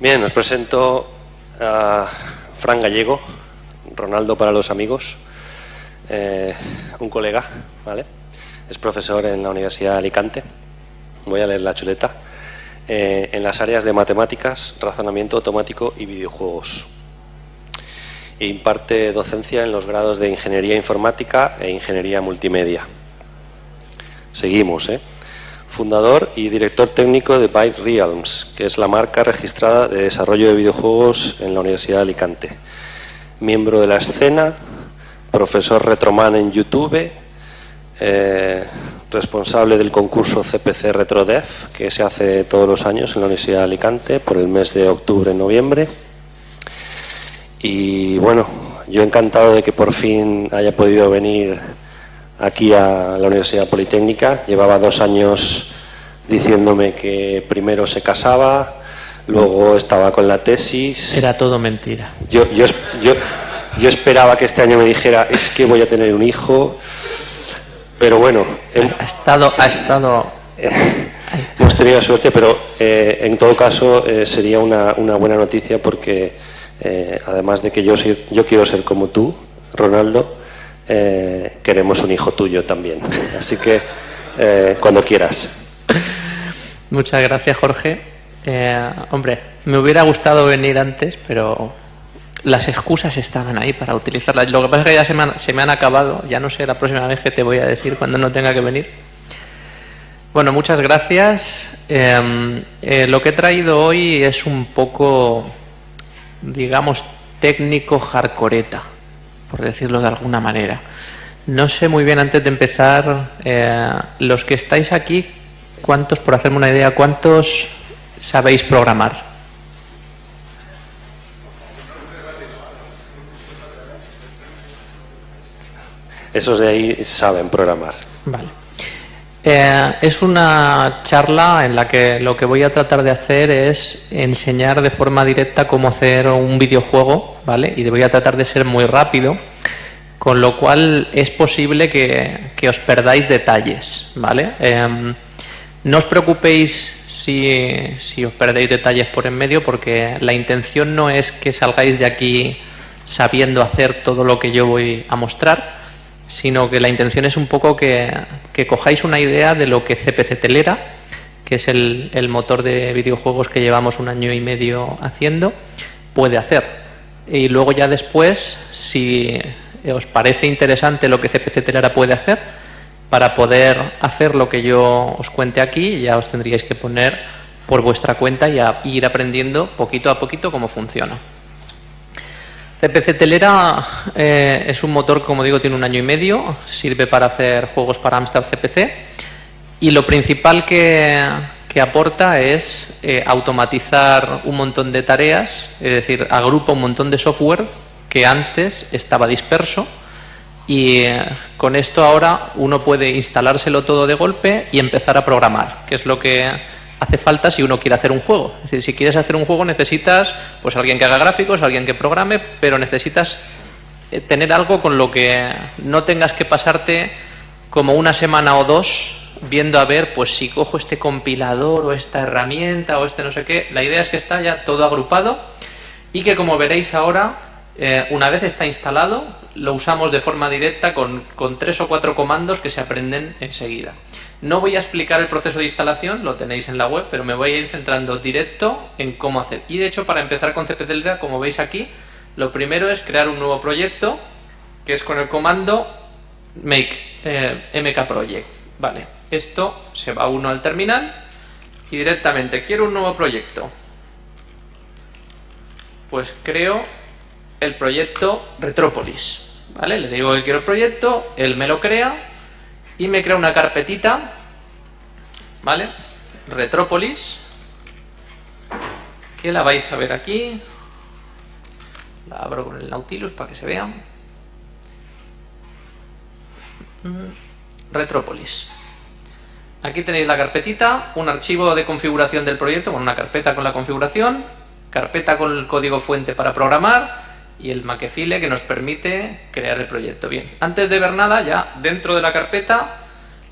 Bien, os presento a Fran Gallego, Ronaldo para los amigos, eh, un colega, ¿vale? Es profesor en la Universidad de Alicante. Voy a leer la chuleta. Eh, en las áreas de matemáticas, razonamiento automático y videojuegos. E imparte docencia en los grados de Ingeniería Informática e Ingeniería Multimedia. Seguimos, ¿eh? Fundador y director técnico de Byte Realms, que es la marca registrada de desarrollo de videojuegos en la Universidad de Alicante. Miembro de la escena, profesor retroman en YouTube, eh, responsable del concurso CPC RetroDev, que se hace todos los años en la Universidad de Alicante por el mes de octubre-noviembre. Y bueno, yo encantado de que por fin haya podido venir aquí a la Universidad Politécnica. Llevaba dos años diciéndome que primero se casaba, luego estaba con la tesis. Era todo mentira. Yo, yo, yo, yo esperaba que este año me dijera, es que voy a tener un hijo, pero bueno... Ha estado... Ha estado... hemos tenido suerte, pero eh, en todo caso eh, sería una, una, buena noticia porque eh, además de que yo, soy, yo quiero ser como tú, Ronaldo, eh, queremos un hijo tuyo también. Así que eh, cuando quieras. Muchas gracias, Jorge. Eh, hombre, me hubiera gustado venir antes, pero las excusas estaban ahí para utilizarlas. Lo que pasa es que ya se me, han, acabado. Ya no sé la próxima vez que te voy a decir cuando no tenga que venir. Bueno, muchas gracias. Lo que he traído hoy es un poco, digamos, técnico hardcoreta por decirlo de alguna manera. No sé muy bien antes de empezar, eh, los que estáis aquí, ¿cuántos, por hacerme una idea, cuántos sabéis programar? Esos de ahí saben programar. Vale. Eh, es una charla en la que lo que voy a tratar de hacer es enseñar de forma directa cómo hacer un videojuego, ¿vale? Y voy a tratar de ser muy rápido, con lo cual es posible que, os perdáis detalles, ¿vale? Eh, no os preocupéis si, si os perdéis detalles por en medio, porque la intención no es que salgáis de aquí sabiendo hacer todo lo que yo voy a mostrar, sino que la intención es un poco que, cojáis una idea de lo que CPC Telera, que es el, el, motor de videojuegos que llevamos un año y medio haciendo, puede hacer. Y luego ya después, si os parece interesante lo que CPC Telera puede hacer, para poder hacer lo que yo os cuente aquí, ya os tendríais que poner por vuestra cuenta y a, ir aprendiendo poquito a poquito cómo funciona. CPC Telera eh, es un motor, como digo, tiene un año y medio, sirve para hacer juegos para Amstrad CPC y lo principal que, que aporta es eh, automatizar un montón de tareas, es decir, agrupa un montón de software que antes estaba disperso y eh, con esto ahora uno puede instalárselo todo de golpe y empezar a programar, que es lo que hace falta si uno quiere hacer un juego. Es decir, si quieres hacer un juego necesitas pues alguien que haga gráficos, alguien que programe, pero necesitas eh, tener algo con lo que no tengas que pasarte como una semana o dos viendo a ver pues si cojo este compilador o esta herramienta o este no sé qué. La idea es que está ya todo agrupado y que como veréis ahora, eh, una vez está instalado, lo usamos de forma directa con, con tres o cuatro comandos que se aprenden enseguida. No voy a explicar el proceso de instalación, lo tenéis en la web, pero me voy a ir centrando directo en cómo hacer. Y de hecho, para empezar con CPTelera, como veis aquí, lo primero es crear un nuevo proyecto, que es con el comando make eh, mkproject. Vale, esto se va uno al terminal y directamente quiero un nuevo proyecto. Pues creo el proyecto Retrópolis. ¿Vale? Le digo que quiero el proyecto, él me lo crea y me crea una carpetita, ¿vale? Retrópolis, que la vais a ver aquí. La abro con el Nautilus para que se vea. Retrópolis. Aquí tenéis la carpetita, un archivo de configuración del proyecto, con una carpeta con la configuración, carpeta con el código fuente para programar, y el Makefile que nos permite crear el proyecto. Bien, antes de ver nada, ya dentro de la carpeta,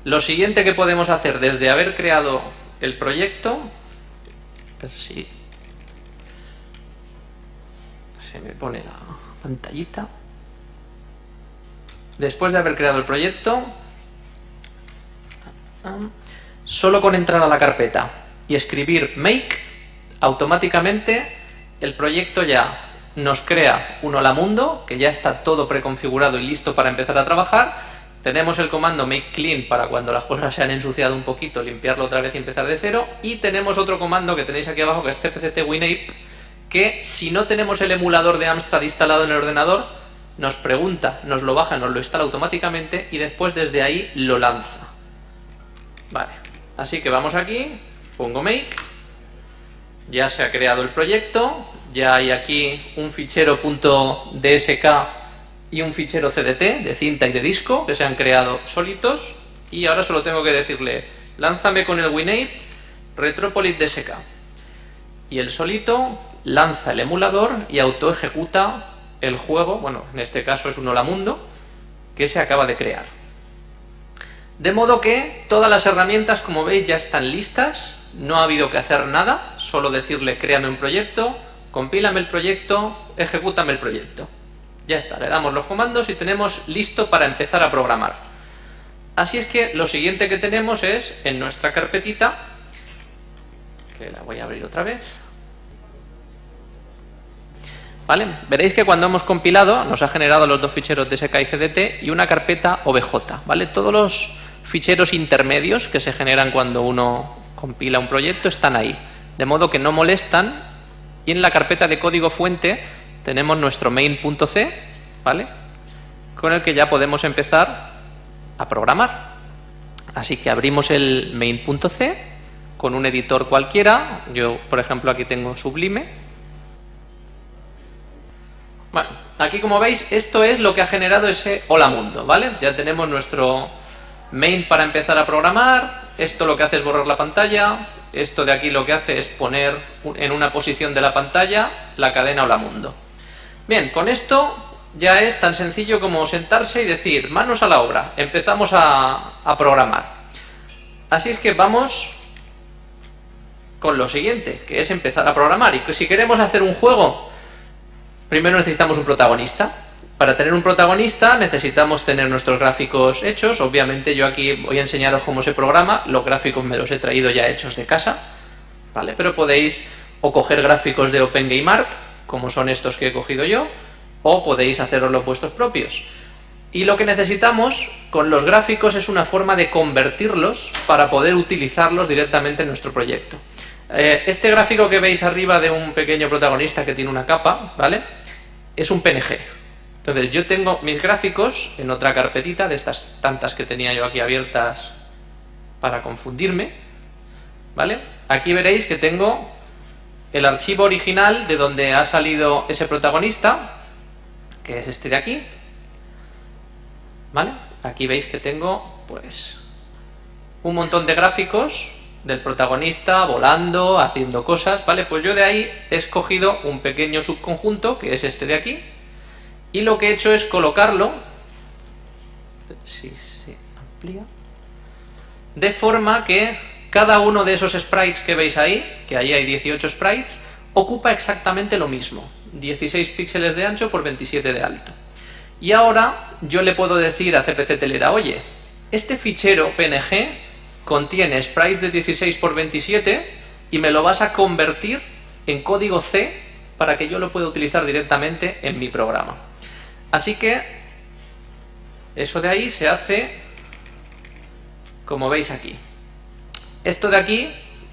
lo siguiente que podemos hacer desde haber creado el proyecto, a ver si se me pone la pantallita. Después de haber creado el proyecto, solo con entrar a la carpeta y escribir make, automáticamente el proyecto ya nos crea un hola mundo, que ya está todo preconfigurado y listo para empezar a trabajar. Tenemos el comando make clean para cuando las cosas se han ensuciado un poquito, limpiarlo otra vez y empezar de cero. Y tenemos otro comando que tenéis aquí abajo que es cpct winape, que si no tenemos el emulador de Amstrad instalado en el ordenador, nos pregunta, nos lo baja, nos lo instala automáticamente y después desde ahí lo lanza. Vale, así que vamos aquí, pongo make, ya se ha creado el proyecto, ya hay aquí un fichero .dsk y un fichero CDT de cinta y de disco que se han creado solitos. Y ahora solo tengo que decirle lánzame con el WinApe Retropolis DSK y el solito lanza el emulador y auto ejecuta el juego, bueno, en este caso es un Hola Mundo, que se acaba de crear. De modo que todas las herramientas, como veis, ya están listas, no ha habido que hacer nada, solo decirle créame un proyecto, compílame el proyecto, ejecútame el proyecto. Ya está, le damos los comandos y tenemos listo para empezar a programar. Así es que lo siguiente que tenemos es, en nuestra carpetita, que la voy a abrir otra vez, ¿Vale? Veréis que cuando hemos compilado nos ha generado los dos ficheros DSK y CDT y una carpeta OBJ. ¿vale? Todos los ficheros intermedios que se generan cuando uno compila un proyecto están ahí. De modo que no molestan y en la carpeta de código fuente tenemos nuestro main.c ¿vale? con el que ya podemos empezar a programar. Así que abrimos el main.c con un editor cualquiera. Yo, por ejemplo, aquí tengo Sublime bueno, aquí como veis, esto es lo que ha generado ese hola mundo, ¿vale? Ya tenemos nuestro main para empezar a programar, esto lo que hace es borrar la pantalla, esto de aquí lo que hace es poner en una posición de la pantalla la cadena hola mundo. Bien, con esto ya es tan sencillo como sentarse y decir, manos a la obra, empezamos a, a programar. Así es que vamos con lo siguiente, que es empezar a programar. Y si queremos hacer un juego Primero necesitamos un protagonista. Para tener un protagonista necesitamos tener nuestros gráficos hechos. Obviamente yo aquí voy a enseñaros cómo se programa. Los gráficos me los he traído ya hechos de casa. ¿vale? Pero podéis o coger gráficos de OpenGameArt, como son estos que he cogido yo, o podéis haceros los vuestros propios. Y lo que necesitamos con los gráficos es una forma de convertirlos para poder utilizarlos directamente en nuestro proyecto. Eh, este gráfico que veis arriba de un pequeño protagonista que tiene una capa, ¿vale? Es un PNG. Entonces yo tengo mis gráficos en otra carpetita de estas tantas que tenía yo aquí abiertas para confundirme, ¿vale? Aquí veréis que tengo el archivo original de donde ha salido ese protagonista, que es este de aquí, ¿vale? Aquí veis que tengo, pues, un montón de gráficos del protagonista volando, haciendo cosas, ¿vale? Pues yo de ahí he escogido un pequeño subconjunto, que es este de aquí, y lo que he hecho es colocarlo, si se amplía, de forma que cada uno de esos sprites que veis ahí, que ahí hay 18 sprites, ocupa exactamente lo mismo, 16 píxeles de ancho por 27 de alto. Y ahora yo le puedo decir a CPC Telera, oye, este fichero PNG contiene sprites de 16 por 27 y me lo vas a convertir en código C para que yo lo pueda utilizar directamente en mi programa. Así que eso de ahí se hace como veis aquí. Esto de aquí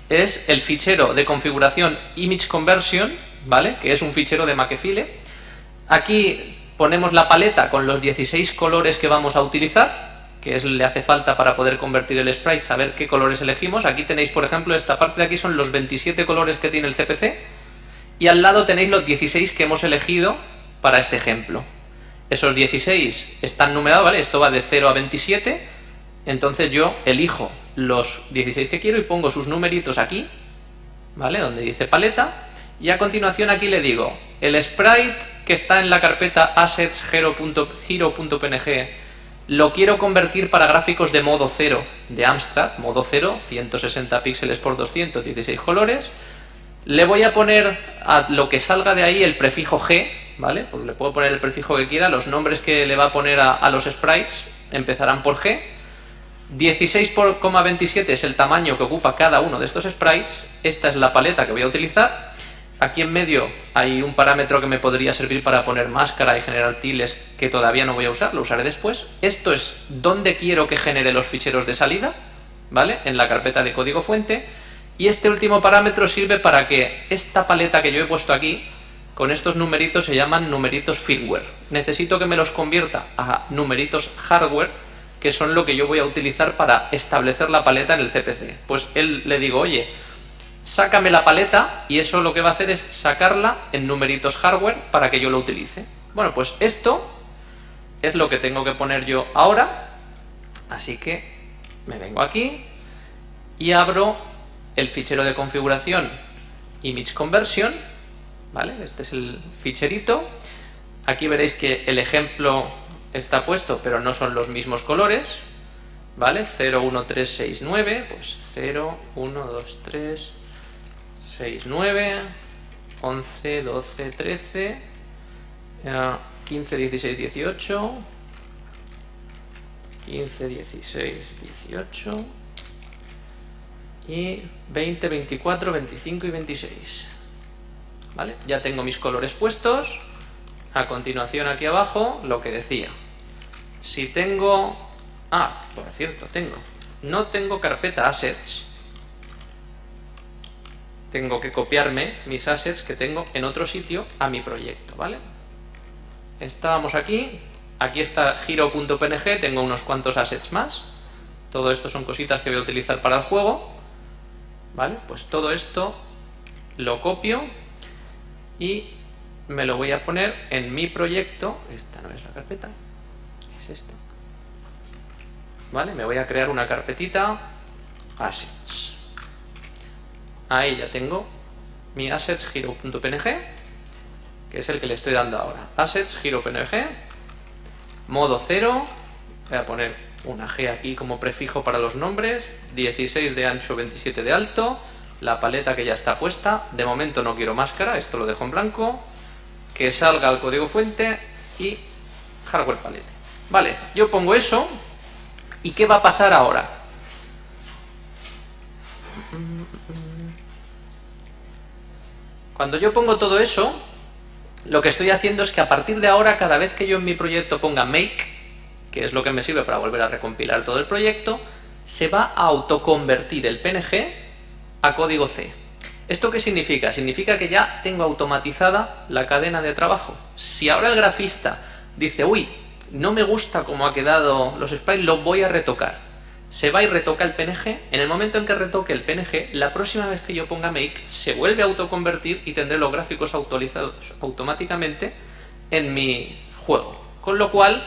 es el fichero de configuración image conversion, ¿vale? Que es un fichero de Makefile. Aquí ponemos la paleta con los 16 colores que vamos a utilizar que es, le hace falta para poder convertir el sprite, saber qué colores elegimos. Aquí tenéis, por ejemplo, esta parte de aquí son los 27 colores que tiene el CPC y al lado tenéis los 16 que hemos elegido para este ejemplo. Esos 16 están numerados, ¿vale? Esto va de 0 a 27, entonces yo elijo los 16 que quiero y pongo sus numeritos aquí, ¿vale? Donde dice paleta, y a continuación aquí le digo, el sprite que está en la carpeta assets hero.png lo quiero convertir para gráficos de modo 0 de Amstrad, modo 0, 160 píxeles por 216 colores. Le voy a poner a lo que salga de ahí el prefijo G, ¿vale? Pues le puedo poner el prefijo que quiera, los nombres que le va a poner a, los sprites empezarán por G. 16,27 es el tamaño que ocupa cada uno de estos sprites. Esta es la paleta que voy a utilizar. Aquí en medio hay un parámetro que me podría servir para poner máscara y generar tiles que todavía no voy a usar, lo usaré después. Esto es donde quiero que genere los ficheros de salida, ¿vale? En la carpeta de código fuente. Y este último parámetro sirve para que esta paleta que yo he puesto aquí, con estos numeritos se llaman numeritos firmware. Necesito que me los convierta a numeritos hardware, que son lo que yo voy a utilizar para establecer la paleta en el CPC. Pues él le digo, oye, sácame la paleta y eso lo que va a hacer es sacarla en numeritos hardware para que yo lo utilice. Bueno, pues esto es lo que tengo que poner yo ahora, así que me vengo aquí y abro el fichero de configuración image conversion, ¿vale? Este es el ficherito. Aquí veréis que el ejemplo está puesto, pero no son los mismos colores, ¿vale? 0, 1, 3, 6, 9, pues 0, 1, 2, 3, 6, 9, 11, 12, 13, 15, 16, 18, 15, 16, 18 y 20, 24, 25 y 26. ¿Vale? Ya tengo mis colores puestos. A continuación aquí abajo lo que decía. Si tengo... Ah, por cierto, tengo. No tengo carpeta assets. Tengo que copiarme mis assets que tengo en otro sitio a mi proyecto, ¿vale? Estábamos aquí, Aquí está giro.png, tengo unos cuantos assets más. Todo esto son cositas que voy a utilizar para el juego. ¿Vale? Pues todo esto lo copio y me lo voy a poner en mi proyecto. Esta no es la carpeta, es esta. ¿Vale? Me voy a crear una carpetita assets. Ahí ya tengo mi assets giro.png, que es el que le estoy dando ahora. Assets giro.png modo 0, voy a poner una G aquí como prefijo para los nombres, 16 de ancho, 27 de alto, la paleta que ya está puesta, de momento no quiero máscara, esto lo dejo en blanco, que salga el código fuente y hardware palette. Vale, yo pongo eso, ¿y qué va a pasar ahora? Cuando yo pongo todo eso, lo que estoy haciendo es que a partir de ahora, cada vez que yo en mi proyecto ponga make, que es lo que me sirve para volver a recompilar todo el proyecto, se va a autoconvertir el PNG a código C. ¿Esto qué significa? Significa que ya tengo automatizada la cadena de trabajo. Si ahora el grafista dice, uy, no me gusta cómo ha quedado los sprites, lo voy a retocar se va y retoca el PNG. En el momento en que retoque el PNG, la próxima vez que yo ponga make, se vuelve a autoconvertir y tendré los gráficos actualizados automáticamente en mi juego. Con lo cual,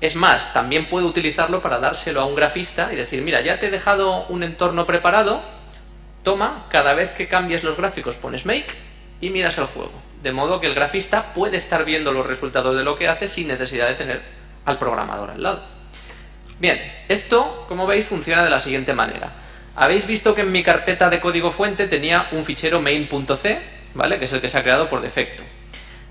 es más, también puedo utilizarlo para dárselo a un grafista y decir, mira, ya te he dejado un entorno preparado, toma, cada vez que cambies los gráficos pones make y miras el juego. De modo que el grafista puede estar viendo los resultados de lo que hace sin necesidad de tener al programador al lado. Bien, esto, como veis, funciona de la siguiente manera. Habéis visto que en mi carpeta de código fuente tenía un fichero main.c, ¿vale? Que es el que se ha creado por defecto.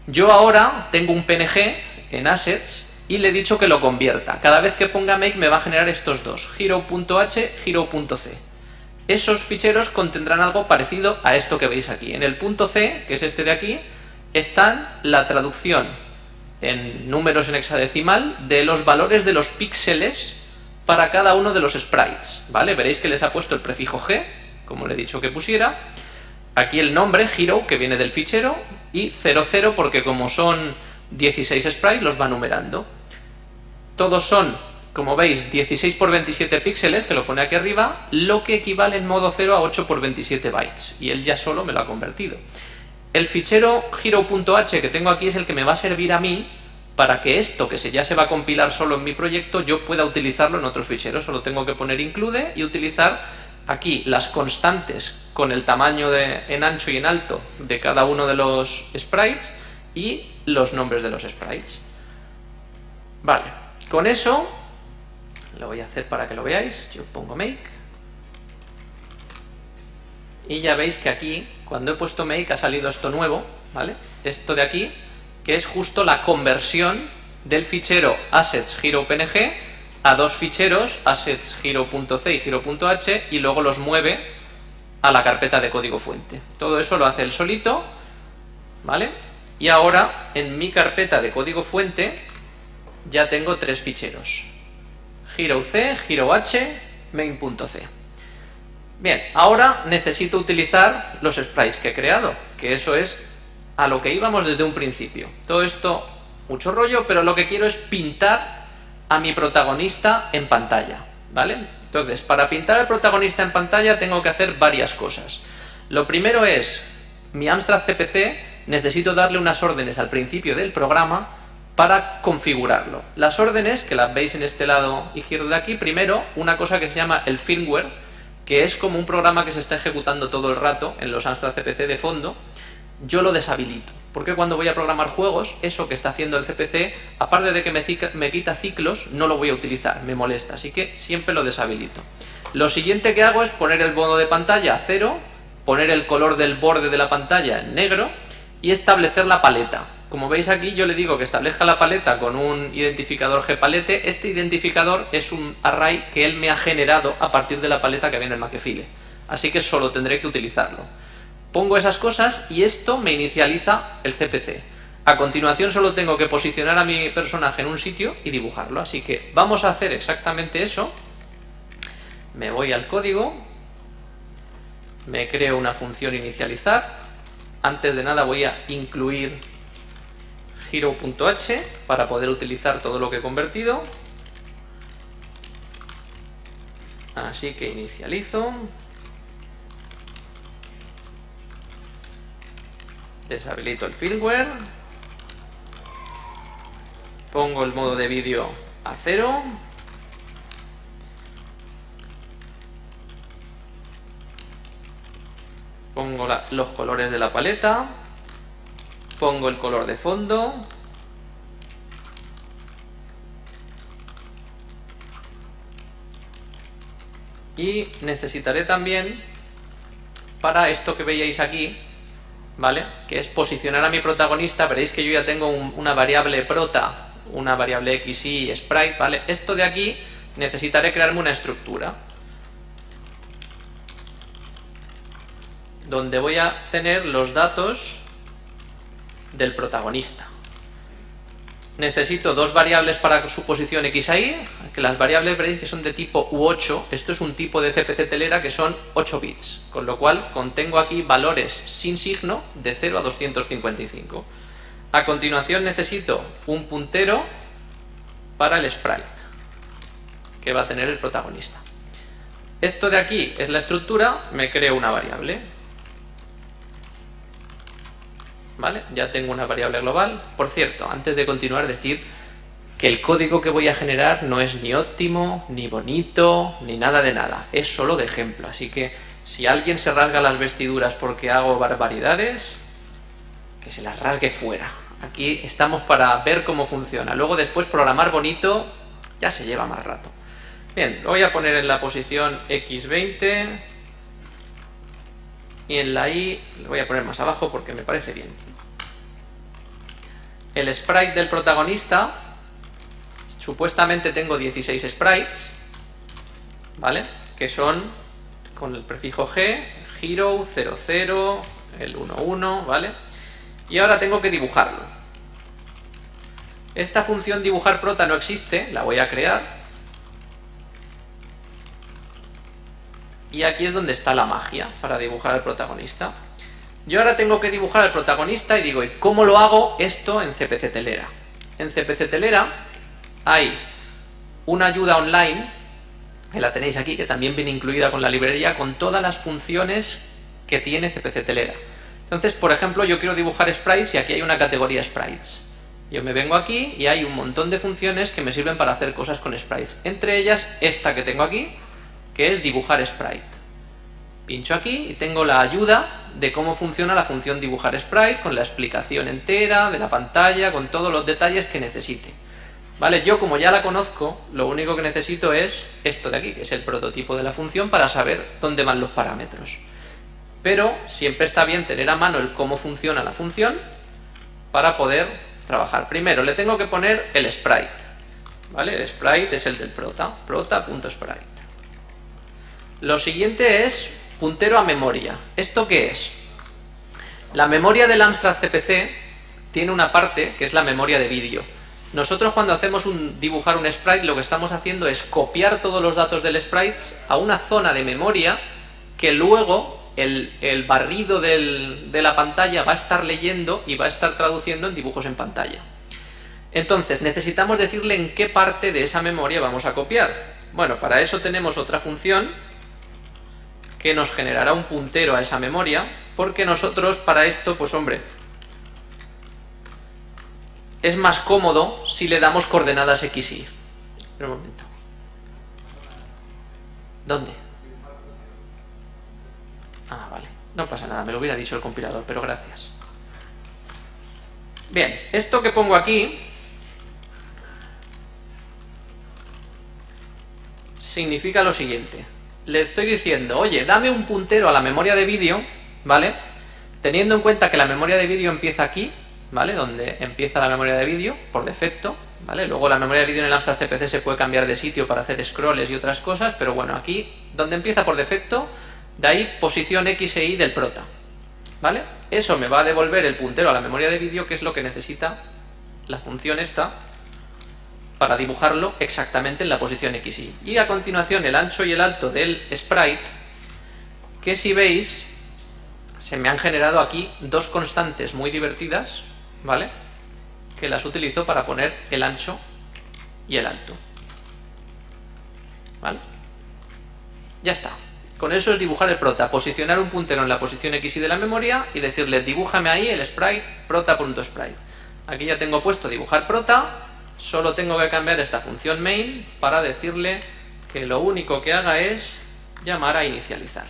Yo ahora tengo un PNG en assets y le he dicho que lo convierta. Cada vez que ponga make me va a generar estos dos, hero.h, hero.c. Esos ficheros contendrán algo parecido a esto que veis aquí. En el punto C, que es este de aquí, están la traducción en números en hexadecimal de los valores de los píxeles para cada uno de los sprites, ¿vale? Veréis que les ha puesto el prefijo G, como le he dicho que pusiera, aquí el nombre, hero, que viene del fichero, y 00 porque como son 16 sprites los va numerando. Todos son, como veis, 16 por 27 píxeles, que lo pone aquí arriba, lo que equivale en modo 0 a 8 por 27 bytes, y él ya solo me lo ha convertido. El fichero hero.h que tengo aquí es el que me va a servir a mí para que esto, que ya se va a compilar solo en mi proyecto, yo pueda utilizarlo en otro fichero. Solo tengo que poner include y utilizar aquí las constantes con el tamaño en ancho y en alto de cada uno de los sprites y los nombres de los sprites. Vale, con eso lo voy a hacer para que lo veáis. Yo pongo make y ya veis que aquí, cuando he puesto make, ha salido esto nuevo, ¿vale? Esto de aquí que es justo la conversión del fichero assets a dos ficheros assets y hero.h y luego los mueve a la carpeta de código fuente. Todo eso lo hace él solito, ¿vale? Y ahora en mi carpeta de código fuente ya tengo tres ficheros. Hero C, Hero H, main.c. Bien, ahora necesito utilizar los sprites que he creado, que eso es a lo que íbamos desde un principio. Todo esto, mucho rollo, pero lo que quiero es pintar a mi protagonista en pantalla, ¿vale? Entonces, para pintar al protagonista en pantalla tengo que hacer varias cosas. Lo primero es, mi Amstrad CPC necesito darle unas órdenes al principio del programa para configurarlo. Las órdenes, que las veis en este lado izquierdo de aquí, primero una cosa que se llama el firmware, que es como un programa que se está ejecutando todo el rato en los Amstrad CPC de fondo, yo lo deshabilito. Porque cuando voy a programar juegos, eso que está haciendo el CPC, aparte de que me, me quita ciclos, no lo voy a utilizar, me molesta, así que siempre lo deshabilito. Lo siguiente que hago es poner el modo de pantalla a cero, poner el color del borde de la pantalla en negro y establecer la paleta. Como veis aquí yo le digo que establezca la paleta con un identificador gpalette. Este identificador es un array que él me ha generado a partir de la paleta que viene en Makefile. Así que solo tendré que utilizarlo. Pongo esas cosas y esto me inicializa el CPC. A continuación solo tengo que posicionar a mi personaje en un sitio y dibujarlo. Así que vamos a hacer exactamente eso. Me voy al código, me creo una función inicializar. Antes de nada voy a incluir hero.h para poder utilizar todo lo que he convertido. Así que inicializo. Deshabilito el firmware. Pongo el modo de vídeo a cero. Pongo los colores de la paleta pongo el color de fondo y necesitaré también para esto que veíais aquí ¿vale? que es posicionar a mi protagonista veréis que yo ya tengo una variable prota una variable xy sprite ¿vale? esto de aquí necesitaré crearme una estructura donde voy a tener los datos del protagonista. Necesito dos variables para su posición x y, que las variables veréis que son de tipo U8, esto es un tipo de CPC telera que son 8 bits, con lo cual contengo aquí valores sin signo de 0 a 255. A continuación necesito un puntero para el sprite, que va a tener el protagonista. Esto de aquí es la estructura, me creo una variable, Ya tengo una variable global. Por cierto, antes de continuar, decir que el código que voy a generar no es ni óptimo, ni bonito, ni nada de nada. Es solo de ejemplo. Así que si alguien se rasga las vestiduras porque hago barbaridades, que se las rasgue fuera. Aquí estamos para ver cómo funciona. Luego después programar bonito ya se lleva más rato. Bien, lo voy a poner en la posición X20 y en la Y lo voy a poner más abajo porque me parece bien el sprite del protagonista, supuestamente tengo 16 sprites, ¿vale? Que son con el prefijo G, hero, 00, el 11, ¿vale? Y ahora tengo que dibujarlo. Esta función dibujar prota no existe, la voy a crear. Y aquí es donde está la magia para dibujar al protagonista. Yo ahora tengo que dibujar al protagonista y digo, ¿y cómo lo hago esto en CPC Telera? En CPC Telera hay una ayuda online, que la tenéis aquí, que también viene incluida con la librería, con todas las funciones que tiene CPC Telera. Entonces, por ejemplo, yo quiero dibujar sprites y aquí hay una categoría sprites. Yo me vengo aquí y hay un montón de funciones que me sirven para hacer cosas con sprites. Entre ellas, esta que tengo aquí, que es dibujar sprite. Pincho aquí y tengo la ayuda de cómo funciona la función dibujar sprite, con la explicación entera de la pantalla, con todos los detalles que necesite. ¿Vale? Yo como ya la conozco, lo único que necesito es esto de aquí, que es el prototipo de la función para saber dónde van los parámetros. Pero siempre está bien tener a mano el cómo funciona la función para poder trabajar. Primero, le tengo que poner el sprite. ¿Vale? El sprite es el del prota, prota.sprite. Lo siguiente es puntero a memoria. ¿Esto qué es? La memoria del Amstrad CPC tiene una parte que es la memoria de vídeo. Nosotros cuando hacemos un, dibujar un sprite lo que estamos haciendo es copiar todos los datos del sprite a una zona de memoria que luego el, barrido de la pantalla va a estar leyendo y va a estar traduciendo en dibujos en pantalla. Entonces, necesitamos decirle en qué parte de esa memoria vamos a copiar. Bueno, para eso tenemos otra función que nos generará un puntero a esa memoria, porque nosotros para esto, pues hombre, es más cómodo si le damos coordenadas x, y. un momento. ¿Dónde? Ah, vale. No pasa nada, me lo hubiera dicho el compilador, pero gracias. Bien, esto que pongo aquí significa lo siguiente. Le estoy diciendo, oye, dame un puntero a la memoria de vídeo, ¿vale? Teniendo en cuenta que la memoria de vídeo empieza aquí, ¿vale? Donde empieza la memoria de vídeo, por defecto, ¿vale? Luego la memoria de vídeo en el Amstrad CPC se puede cambiar de sitio para hacer scrolls y otras cosas, pero bueno, aquí, donde empieza por defecto, de ahí posición X e Y del prota. ¿Vale? Eso me va a devolver el puntero a la memoria de vídeo, que es lo que necesita la función esta para dibujarlo exactamente en la posición X y a continuación el ancho y el alto del sprite, que si veis, se me han generado aquí dos constantes muy divertidas, ¿vale? Que las utilizo para poner el ancho y el alto. ¿Vale? Ya está. Con eso es dibujar el prota, posicionar un puntero en la posición X y de la memoria y decirle dibújame ahí el sprite prota.sprite. Aquí ya tengo puesto dibujar prota, solo tengo que cambiar esta función main para decirle que lo único que haga es llamar a inicializar.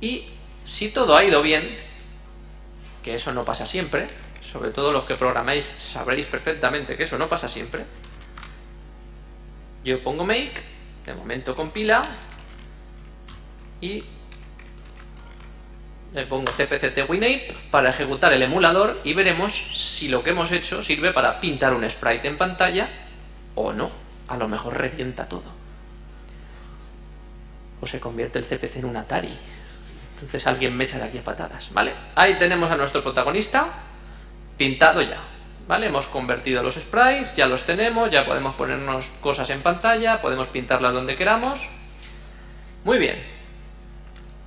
Y si todo ha ido bien, que eso no pasa siempre, sobre todo los que programáis sabréis perfectamente que eso no pasa siempre, yo pongo make de momento compila y le pongo cpct winape para ejecutar el emulador y veremos si lo que hemos hecho sirve para pintar un sprite en pantalla o no. A lo mejor revienta todo. O se convierte el CPC en un Atari. Entonces alguien me echa de aquí a patadas, ¿vale? Ahí tenemos a nuestro protagonista pintado ya. ¿Vale? Hemos convertido los sprites, ya los tenemos, ya podemos ponernos cosas en pantalla, podemos pintarlas donde queramos. Muy bien.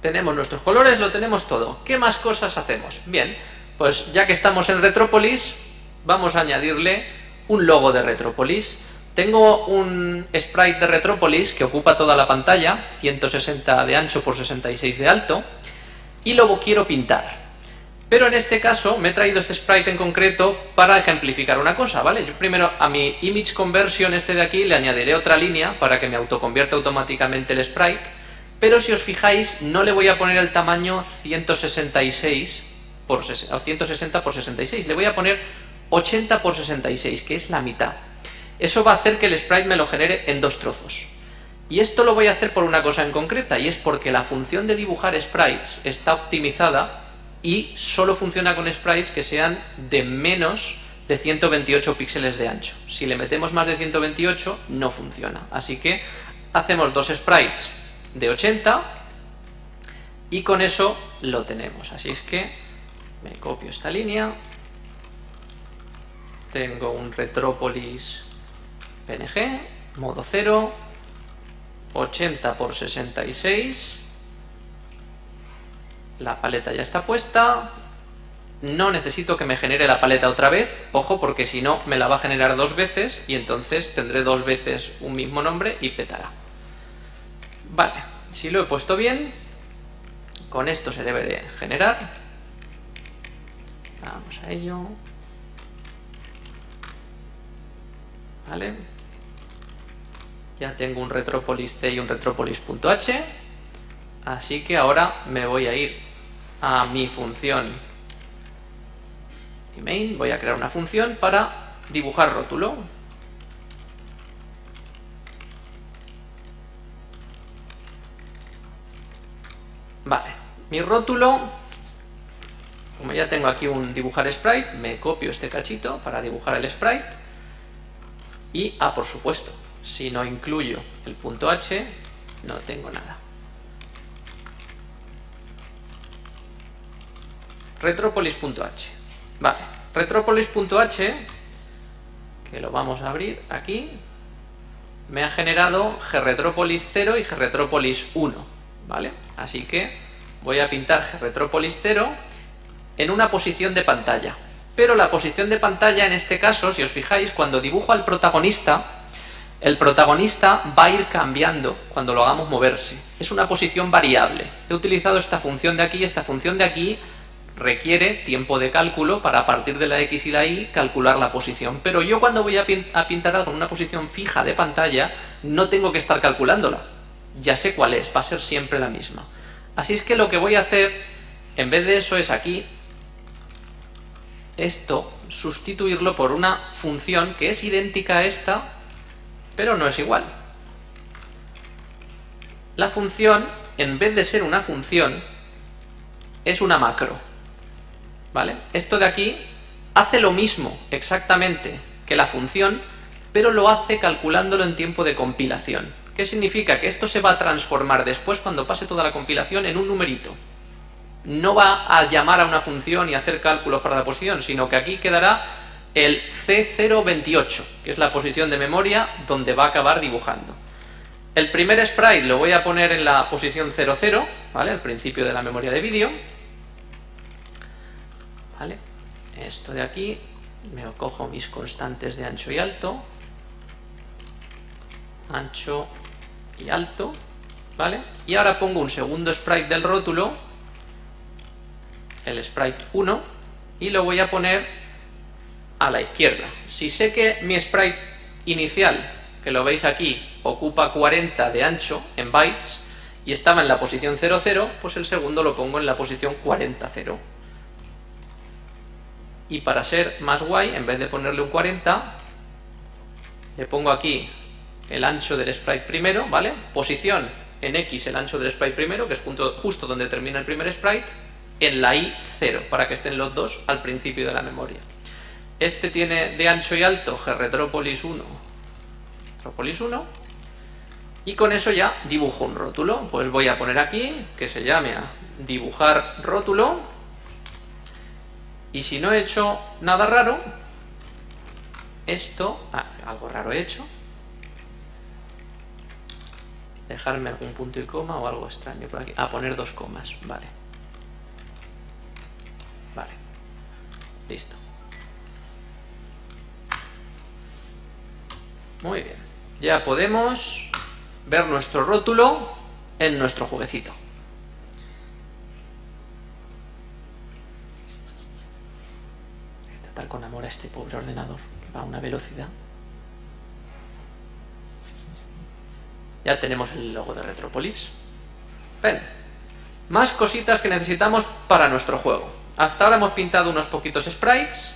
Tenemos nuestros colores, lo tenemos todo. ¿Qué más cosas hacemos? Bien, pues ya que estamos en Retropolis, vamos a añadirle un logo de Retropolis. Tengo un sprite de Retropolis que ocupa toda la pantalla, 160 de ancho por 66 de alto, y luego quiero pintar. Pero en este caso me he traído este sprite en concreto para ejemplificar una cosa, ¿vale? Yo primero a mi image conversion este de aquí le añadiré otra línea para que me autoconvierta automáticamente el sprite, pero si os fijáis no le voy a poner el tamaño 166 por 160 por 66, le voy a poner 80 por 66, que es la mitad. Eso va a hacer que el sprite me lo genere en dos trozos. Y esto lo voy a hacer por una cosa en concreta, y es porque la función de dibujar sprites está optimizada y solo funciona con sprites que sean de menos de 128 píxeles de ancho. Si le metemos más de 128 no funciona. Así que hacemos dos sprites de 80 y con eso lo tenemos. Así es que me copio esta línea, tengo un Retropolis PNG, modo 0, 80 por 66 la paleta ya está puesta, no necesito que me genere la paleta otra vez, ojo, porque si no me la va a generar dos veces y entonces tendré dos veces un mismo nombre y petará. Vale, si lo he puesto bien, con esto se debe de generar. Vamos a ello. Vale. Ya tengo un retropolis C y un retropolis.h. Así que ahora me voy a ir a mi función main, voy a crear una función para dibujar rótulo. Vale, mi rótulo como ya tengo aquí un dibujar sprite, me copio este cachito para dibujar el sprite. Y, ah, por supuesto, si no incluyo el punto H, no tengo nada. Retropolis.h. Vale, retropolis.h, que lo vamos a abrir aquí, me ha generado gRetropolis 0 y gRetropolis 1, ¿vale? Así que voy a pintar gRetropolis 0 en una posición de pantalla. Pero la posición de pantalla en este caso, si os fijáis, cuando dibujo al protagonista, el protagonista va a ir cambiando cuando lo hagamos moverse. Es una posición variable. He utilizado esta función de aquí, esta función de aquí requiere tiempo de cálculo para a partir de la X y la Y calcular la posición. Pero yo cuando voy a, pintar algo en una posición fija de pantalla, no tengo que estar calculándola. Ya sé cuál es, va a ser siempre la misma. Así es que lo que voy a hacer, en vez de eso, es aquí, esto, sustituirlo por una función que es idéntica a esta, pero no es igual. La función, en vez de ser una función, es una macro. ¿vale? Esto de aquí hace lo mismo exactamente que la función, pero lo hace calculándolo en tiempo de compilación. ¿Qué significa? Que esto se va a transformar después, cuando pase toda la compilación, en un numerito. No va a llamar a una función y hacer cálculos para la posición, sino que aquí quedará el C028, que es la posición de memoria donde va a acabar dibujando. El primer sprite lo voy a poner en la posición 00, ¿vale? Al principio de la memoria de vídeo. Esto de aquí, me cojo mis constantes de ancho y alto, ancho alto, ¿vale? Y ahora pongo un segundo sprite del rótulo, el sprite 1, y lo voy a poner a la izquierda. Si sé que mi sprite inicial, que lo veis aquí, ocupa 40 de ancho en bytes, y estaba en la posición 00, pues el segundo lo pongo en la posición 40, 0 y para ser más guay, en vez de ponerle un 40, le pongo aquí el ancho del sprite primero, ¿vale? Posición en X el ancho del sprite primero, que es justo donde termina el primer sprite, en la Y 0, para que estén los dos al principio de la memoria. Este tiene de ancho y alto gRetropolis 1, Retropolis 1, y con eso ya dibujo un rótulo. Pues voy a poner aquí, que se llame a dibujar rótulo, y si no he hecho nada raro, esto, ah, algo raro he hecho, dejarme algún punto y coma o algo extraño por aquí. Ah, poner dos comas, vale. Vale, listo. Muy bien, ya podemos ver nuestro rótulo en nuestro jueguecito. con amor a este pobre ordenador, que va a una velocidad. Ya tenemos el logo de Retropolis. Ven, más cositas que necesitamos para nuestro juego. Hasta ahora hemos pintado unos poquitos sprites.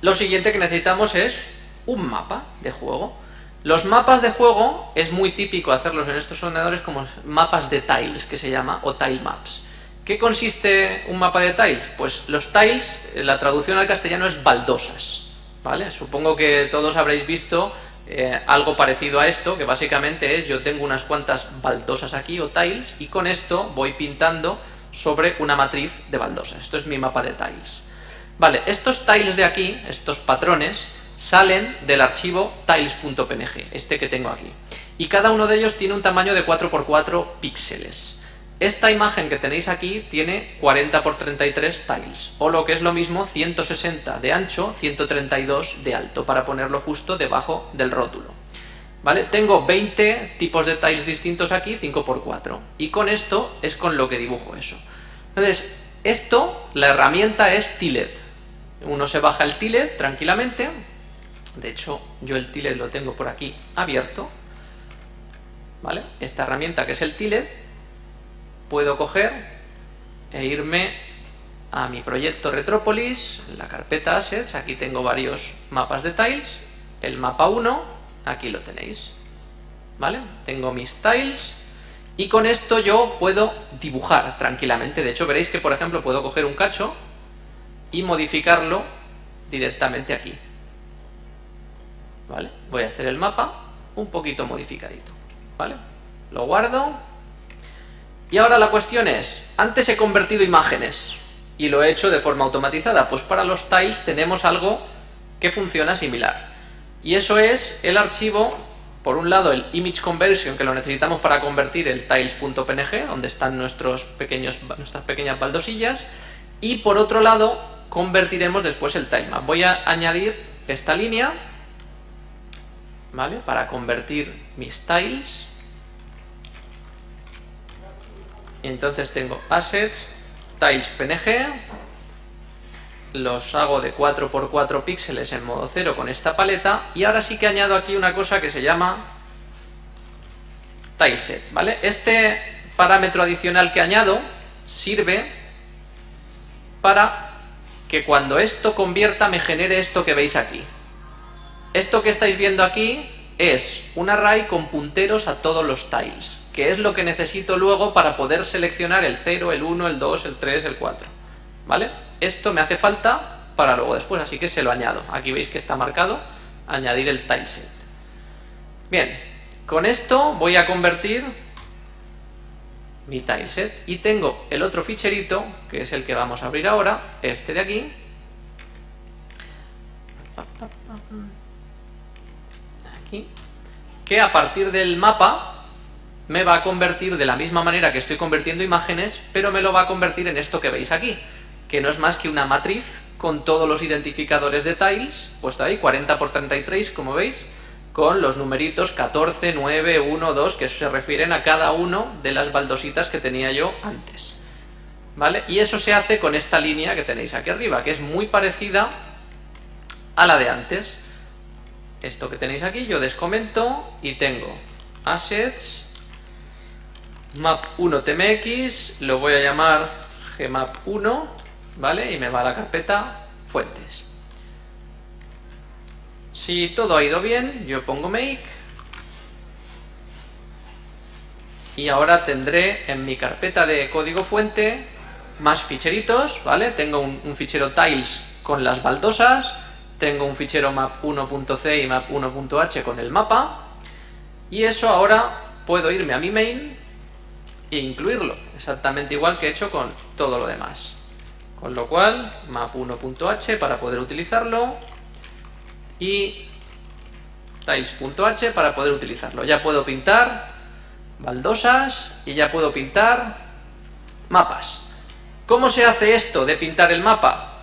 Lo siguiente que necesitamos es un mapa de juego. Los mapas de juego es muy típico hacerlos en estos ordenadores como mapas de tiles, que se llama, o tile maps. ¿Qué consiste un mapa de tiles? Pues los tiles, eh, la traducción al castellano es baldosas, ¿vale? Supongo que todos habréis visto eh, algo parecido a esto, que básicamente es yo tengo unas cuantas baldosas aquí o tiles y con esto voy pintando sobre una matriz de baldosas. Esto es mi mapa de tiles. Vale, estos tiles de aquí, estos patrones, salen del archivo tiles.png, este que tengo aquí. Y cada uno de ellos tiene un tamaño de 4x4 píxeles. Esta imagen que tenéis aquí tiene 40 x 33 tiles, o lo que es lo mismo 160 de ancho, 132 de alto, para ponerlo justo debajo del rótulo. ¿Vale? Tengo 20 tipos de tiles distintos aquí, 5 x 4, y con esto es con lo que dibujo eso. Entonces, esto, la herramienta es Tiled. Uno se baja el Tiled tranquilamente, de hecho yo el Tiled lo tengo por aquí abierto, ¿vale? Esta herramienta que es el Tiled, puedo coger e irme a mi proyecto Retropolis, la carpeta Assets, aquí tengo varios mapas de tiles, el mapa 1, aquí lo tenéis, ¿vale? Tengo mis tiles Y con esto yo puedo dibujar tranquilamente. De hecho, veréis que, por ejemplo, puedo coger un cacho y modificarlo directamente aquí. ¿Vale? Voy a hacer el mapa un poquito modificadito. ¿Vale? Lo guardo. Y ahora la cuestión es, antes he convertido imágenes y lo he hecho de forma automatizada. Pues para los tiles tenemos algo que funciona similar. Y eso es el archivo, por un lado el image conversion, que lo necesitamos para convertir el tiles.png, donde están nuestros pequeños, nuestras pequeñas baldosillas, y por otro lado convertiremos después el tilemap. Voy a añadir esta línea, ¿vale? Para convertir mis tiles. Entonces tengo assets, tiles png, los hago de 4x4 píxeles en modo 0 con esta paleta, y ahora sí que añado aquí una cosa que se llama tileset, ¿vale? Este parámetro adicional que añado sirve para que cuando esto convierta me genere esto que veis aquí. Esto que estáis viendo aquí es un array con punteros a todos los tiles, que es lo que necesito luego para poder seleccionar el 0, el 1, el 2, el 3, el 4. ¿Vale? Esto me hace falta para luego después, así que se lo añado. Aquí veis que está marcado, añadir el tileset. Bien, con esto voy a convertir mi tileset y tengo el otro ficherito que es el que vamos a abrir ahora este de aquí aquí que a partir del mapa me va a convertir de la misma manera que estoy convirtiendo imágenes pero me lo va a convertir en esto que veis aquí que no es más que una matriz con todos los identificadores de tiles puesto ahí 40 por 33 como veis con los numeritos 14, 9, 1, 2, que se refieren a cada uno de las baldositas que tenía yo antes. ¿Vale? Y eso se hace con esta línea que tenéis aquí arriba, que es muy parecida a la de antes. Esto que tenéis aquí yo descomento y tengo assets, map1tmx, lo voy a llamar gmap1, ¿vale? Y me va a la carpeta fuentes. Si todo ha ido bien, yo pongo make y ahora tendré en mi carpeta de código fuente más ficheritos, ¿vale? Tengo un, fichero tiles con las baldosas, tengo un fichero map1.c y map1.h con el mapa y eso ahora puedo irme a mi main e incluirlo, exactamente igual que he hecho con todo lo demás. Con lo cual, map1.h para poder utilizarlo, y tiles.h para poder utilizarlo. Ya puedo pintar baldosas y ya puedo pintar mapas. ¿Cómo se hace esto de pintar el mapa?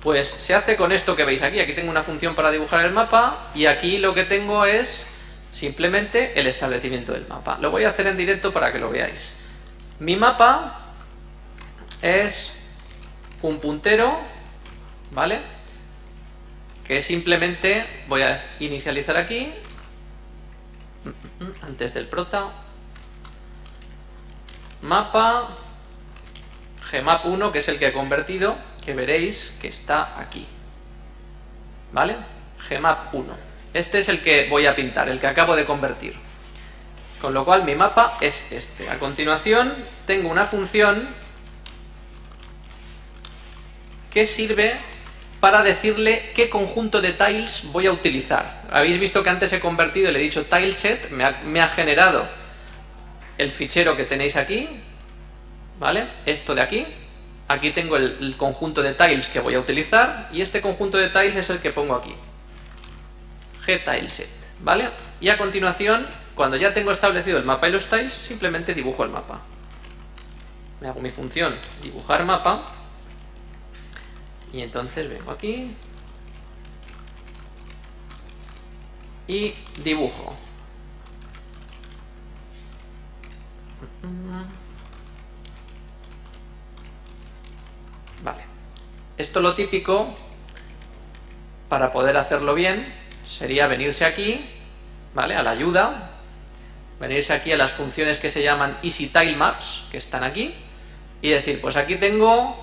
Pues se hace con esto que veis aquí. Aquí tengo una función para dibujar el mapa y aquí lo que tengo es simplemente el establecimiento del mapa. Lo voy a hacer en directo para que lo veáis. Mi mapa es un puntero, ¿vale? que simplemente voy a inicializar aquí, antes del prota, mapa, gmap1, que es el que he convertido, que veréis que está aquí. ¿Vale? gmap1. Este es el que voy a pintar, el que acabo de convertir. Con lo cual mi mapa es este. A continuación tengo una función que sirve para decirle qué conjunto de tiles voy a utilizar. Habéis visto que antes he convertido le he dicho tileset, me ha, me ha generado el fichero que tenéis aquí, ¿vale? Esto de aquí. Aquí tengo el, conjunto de tiles que voy a utilizar y este conjunto de tiles es el que pongo aquí. gtileset, ¿vale? Y a continuación, cuando ya tengo establecido el mapa y los tiles, simplemente dibujo el mapa. Me hago mi función dibujar mapa y entonces vengo aquí y dibujo. Vale. Esto lo típico, para poder hacerlo bien, sería venirse aquí, ¿vale? A la ayuda, venirse aquí a las funciones que se llaman Easy Tile Maps, que están aquí, y decir, pues aquí tengo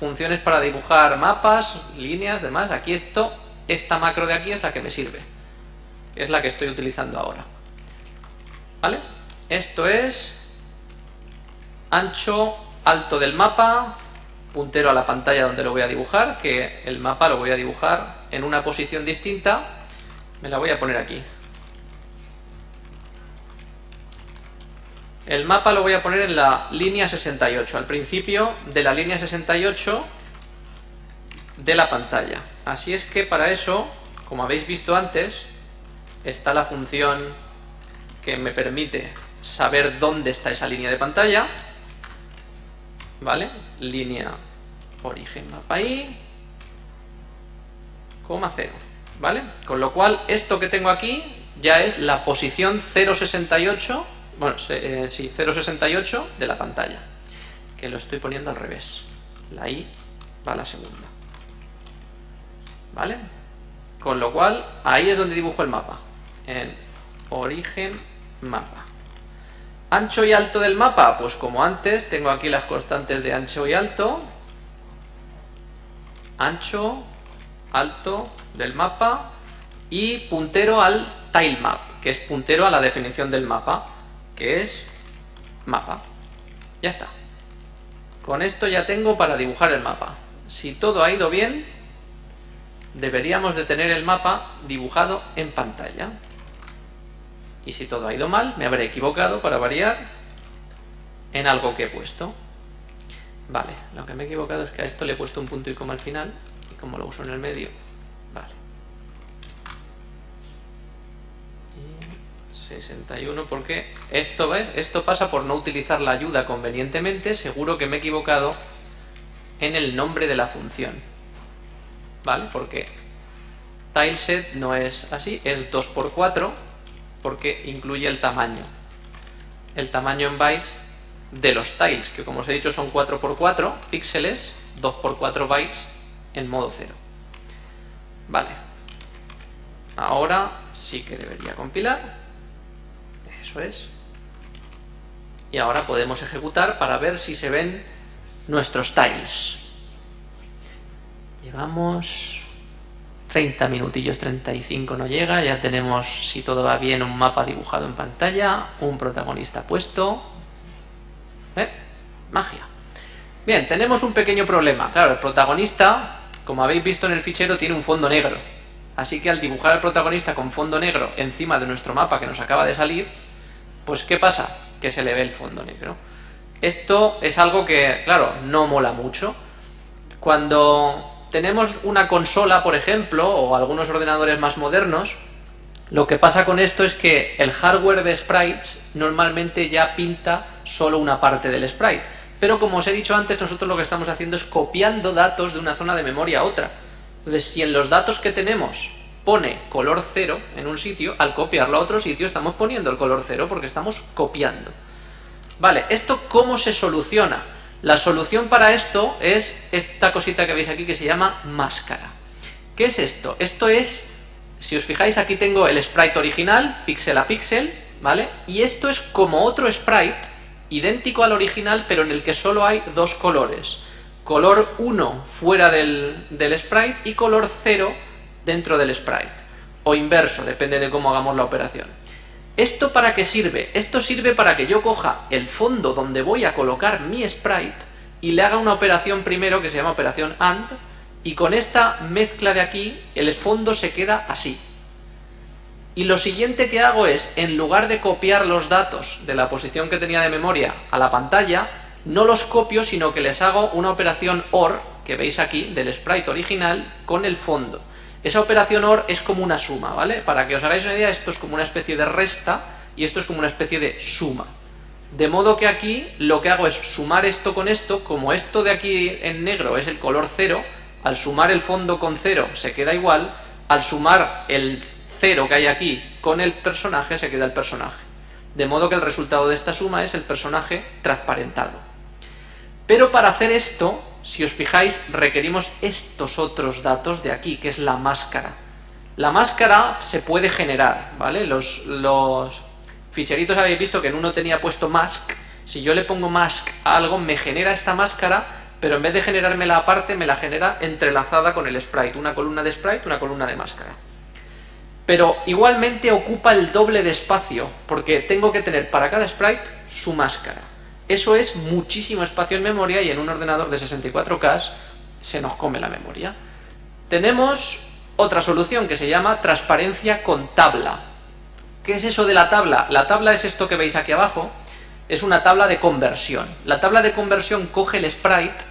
funciones para dibujar mapas, líneas, demás. Aquí esto, esta macro de aquí es la que me sirve. Es la que estoy utilizando ahora. ¿Vale? Esto es ancho, alto del mapa, puntero a la pantalla donde lo voy a dibujar, que el mapa lo voy a dibujar en una posición distinta, me la voy a poner aquí. El mapa lo voy a poner en la línea 68, al principio de la línea 68 de la pantalla. Así es que para eso, como habéis visto antes, está la función que me permite saber dónde está esa línea de pantalla. ¿Vale? Línea origen mapa ahí, coma 0. ¿Vale? Con lo cual, esto que tengo aquí ya es la posición 068 bueno, eh, sí, 0,68 de la pantalla, que lo estoy poniendo al revés. La I va a la segunda. ¿Vale? Con lo cual, ahí es donde dibujo el mapa. En origen mapa. Ancho y alto del mapa, pues como antes, tengo aquí las constantes de ancho y alto. Ancho, alto del mapa y puntero al tilemap, que es puntero a la definición del mapa que es mapa. Ya está. Con esto ya tengo para dibujar el mapa. Si todo ha ido bien, deberíamos de tener el mapa dibujado en pantalla. Y si todo ha ido mal, me habré equivocado para variar en algo que he puesto. Vale, lo que me he equivocado es que a esto le he puesto un punto y coma al final, y como lo uso en el medio, 61 porque esto, esto pasa por no utilizar la ayuda convenientemente, seguro que me he equivocado en el nombre de la función. ¿Vale? Porque tileset no es así, es 2x4 porque incluye el tamaño. El tamaño en bytes de los tiles, que como os he dicho son 4x4 píxeles, 2x4 bytes en modo 0. Vale. Ahora sí que debería compilar Y ahora podemos ejecutar para ver si se ven nuestros tiles. Llevamos 30 minutillos, 35 no llega, ya tenemos, si todo va bien, un mapa dibujado en pantalla, un protagonista puesto. ¿Eh? Magia. Bien, tenemos un pequeño problema. Claro, el protagonista, como habéis visto en el fichero, tiene un fondo negro. Así que al dibujar al protagonista con fondo negro encima de nuestro mapa que nos acaba de salir, pues ¿qué pasa? Que se le ve el fondo negro. Esto es algo que, claro, no mola mucho. Cuando tenemos una consola, por ejemplo, o algunos ordenadores más modernos, lo que pasa con esto es que el hardware de sprites normalmente ya pinta solo una parte del sprite. Pero como os he dicho antes, nosotros lo que estamos haciendo es copiando datos de una zona de memoria a otra. Entonces, si en los datos que tenemos pone color cero en un sitio, al copiarlo a otro sitio estamos poniendo el color cero porque estamos copiando. Vale, ¿esto cómo se soluciona? La solución para esto es esta cosita que veis aquí que se llama máscara. ¿Qué es esto? Esto es, si os fijáis aquí tengo el sprite original, píxel a píxel, ¿vale? Y esto es como otro sprite, idéntico al original, pero en el que solo hay dos colores. Color 1 fuera del, del sprite y color 0 dentro del sprite. O inverso, depende de cómo hagamos la operación. ¿Esto para qué sirve? Esto sirve para que yo coja el fondo donde voy a colocar mi sprite y le haga una operación primero que se llama operación AND y con esta mezcla de aquí el fondo se queda así. Y lo siguiente que hago es, en lugar de copiar los datos de la posición que tenía de memoria a la pantalla, no los copio, sino que les hago una operación OR, que veis aquí, del sprite original, con el fondo. Esa operación OR es como una suma, ¿vale? Para que os hagáis una idea, esto es como una especie de resta y esto es como una especie de suma. De modo que aquí lo que hago es sumar esto con esto, como esto de aquí en negro es el color cero, al sumar el fondo con cero se queda igual, al sumar el cero que hay aquí con el personaje se queda el personaje. De modo que el resultado de esta suma es el personaje transparentado. Pero para hacer esto si os fijáis, requerimos estos otros datos de aquí, que es la máscara. La máscara se puede generar, ¿vale? Los, los ficheritos habéis visto que en uno tenía puesto mask. Si yo le pongo mask a algo, me genera esta máscara, pero en vez de generármela aparte, me la genera entrelazada con el sprite. Una columna de sprite, una columna de máscara. Pero igualmente ocupa el doble de espacio, porque tengo que tener para cada sprite su máscara. Eso es muchísimo espacio en memoria y en un ordenador de 64K se nos come la memoria. Tenemos otra solución que se llama transparencia con tabla. ¿Qué es eso de la tabla? La tabla es esto que veis aquí abajo, es una tabla de conversión. La tabla de conversión coge el sprite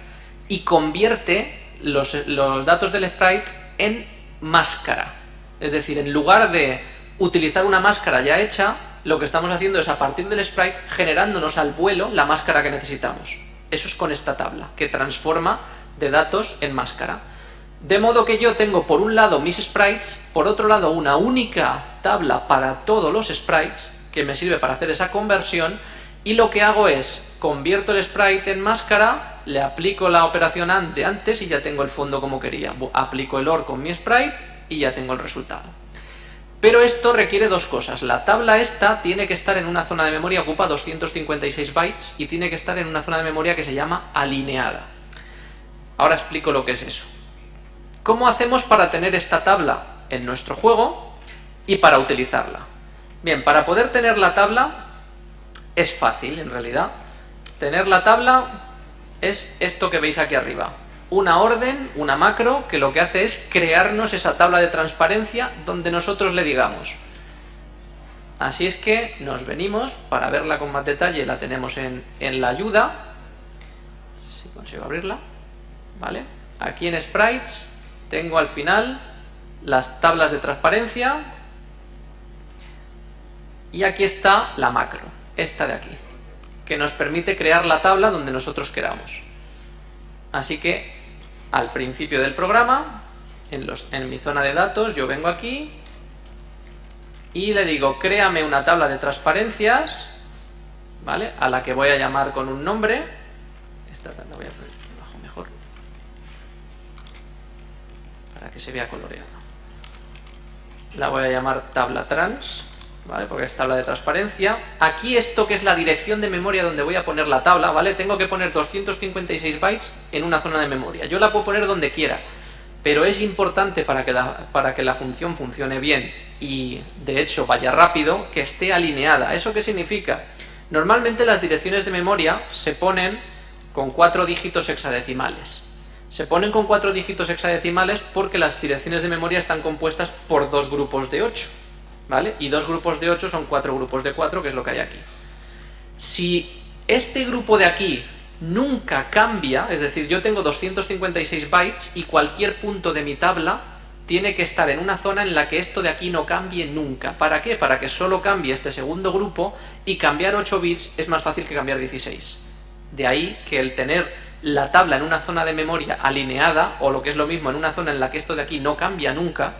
y convierte los, los datos del sprite en máscara. Es decir, en lugar de utilizar una máscara ya hecha, lo que estamos haciendo es a partir del sprite generándonos al vuelo la máscara que necesitamos. Eso es con esta tabla, que transforma de datos en máscara. De modo que yo tengo por un lado mis sprites, por otro lado una única tabla para todos los sprites, que me sirve para hacer esa conversión, y lo que hago es, convierto el sprite en máscara, le aplico la operación ante antes y ya tengo el fondo como quería. Aplico el OR con mi sprite y ya tengo el resultado. Pero esto requiere dos cosas. La tabla esta tiene que estar en una zona de memoria, ocupa 256 bytes, y tiene que estar en una zona de memoria que se llama alineada. Ahora explico lo que es eso. ¿Cómo hacemos para tener esta tabla en nuestro juego y para utilizarla? Bien, para poder tener la tabla es fácil en realidad. Tener la tabla es esto que veis aquí arriba una orden, una macro, que lo que hace es crearnos esa tabla de transparencia donde nosotros le digamos. Así es que nos venimos, para verla con más detalle la tenemos en, en la ayuda, si consigo abrirla, ¿vale? Aquí en Sprites tengo al final las tablas de transparencia y aquí está la macro, esta de aquí, que nos permite crear la tabla donde nosotros queramos. Así que al principio del programa, en, mi zona de datos, yo vengo aquí y le digo, créame una tabla de transparencias, ¿vale? A la que voy a llamar con un nombre. Esta la voy a poner abajo mejor. Para que se vea coloreado. La voy a llamar tabla trans. ¿Vale? Porque es tabla de transparencia. Aquí esto que es la dirección de memoria donde voy a poner la tabla, ¿vale? Tengo que poner 256 bytes en una zona de memoria. Yo la puedo poner donde quiera, pero es importante para que la, para que la función funcione bien y de hecho vaya rápido, que esté alineada. ¿Eso qué significa? Normalmente las direcciones de memoria se ponen con cuatro dígitos hexadecimales. Se ponen con cuatro dígitos hexadecimales porque las direcciones de memoria están compuestas por dos grupos de 8. ¿Vale? Y dos grupos de 8 son cuatro grupos de 4, que es lo que hay aquí. Si este grupo de aquí nunca cambia, es decir, yo tengo 256 bytes y cualquier punto de mi tabla tiene que estar en una zona en la que esto de aquí no cambie nunca. ¿Para qué? Para que solo cambie este segundo grupo y cambiar 8 bits es más fácil que cambiar 16. De ahí que el tener la tabla en una zona de memoria alineada, o lo que es lo mismo, en una zona en la que esto de aquí no cambia nunca,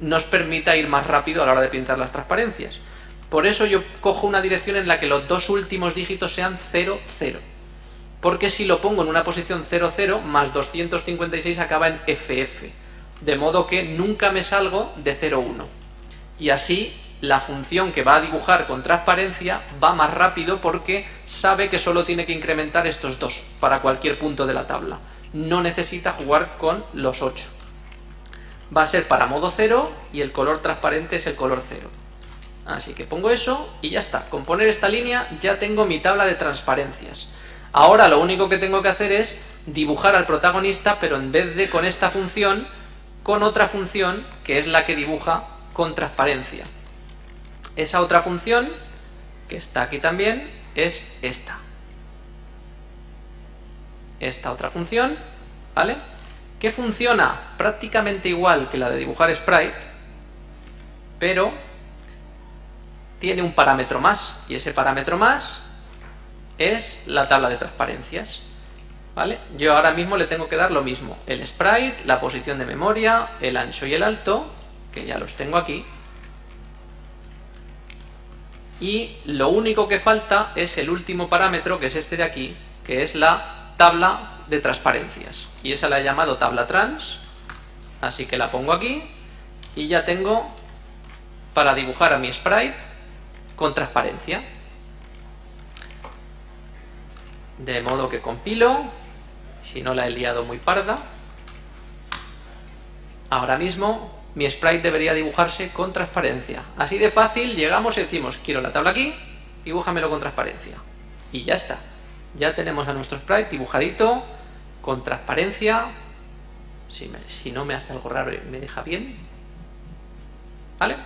nos permita ir más rápido a la hora de pintar las transparencias. Por eso yo cojo una dirección en la que los dos últimos dígitos sean 0, 0. Porque si lo pongo en una posición 0, 0, más 256 acaba en FF. De modo que nunca me salgo de 0, 1. Y así la función que va a dibujar con transparencia va más rápido porque sabe que solo tiene que incrementar estos dos para cualquier punto de la tabla. No necesita jugar con los 8 va a ser para modo 0 y el color transparente es el color 0. Así que pongo eso y ya está. Con poner esta línea ya tengo mi tabla de transparencias. Ahora lo único que tengo que hacer es dibujar al protagonista, pero en vez de con esta función, con otra función que es la que dibuja con transparencia. Esa otra función, que está aquí también, es esta. Esta otra función, ¿vale? Que funciona prácticamente igual que la de dibujar sprite, pero tiene un parámetro más, y ese parámetro más es la tabla de transparencias. ¿Vale? Yo ahora mismo le tengo que dar lo mismo, el sprite, la posición de memoria, el ancho y el alto, que ya los tengo aquí, y lo único que falta es el último parámetro, que es este de aquí, que es la tabla de transparencias. Y esa la he llamado tabla trans, así que la pongo aquí y ya tengo para dibujar a mi sprite con transparencia. De modo que compilo, si no la he liado muy parda. Ahora mismo mi sprite debería dibujarse con transparencia. Así de fácil llegamos y decimos, quiero la tabla aquí, dibújamelo con transparencia. Y ya está. Ya tenemos a nuestro sprite dibujadito, con transparencia. Si, si no me hace algo raro y me deja bien. ¿Vale?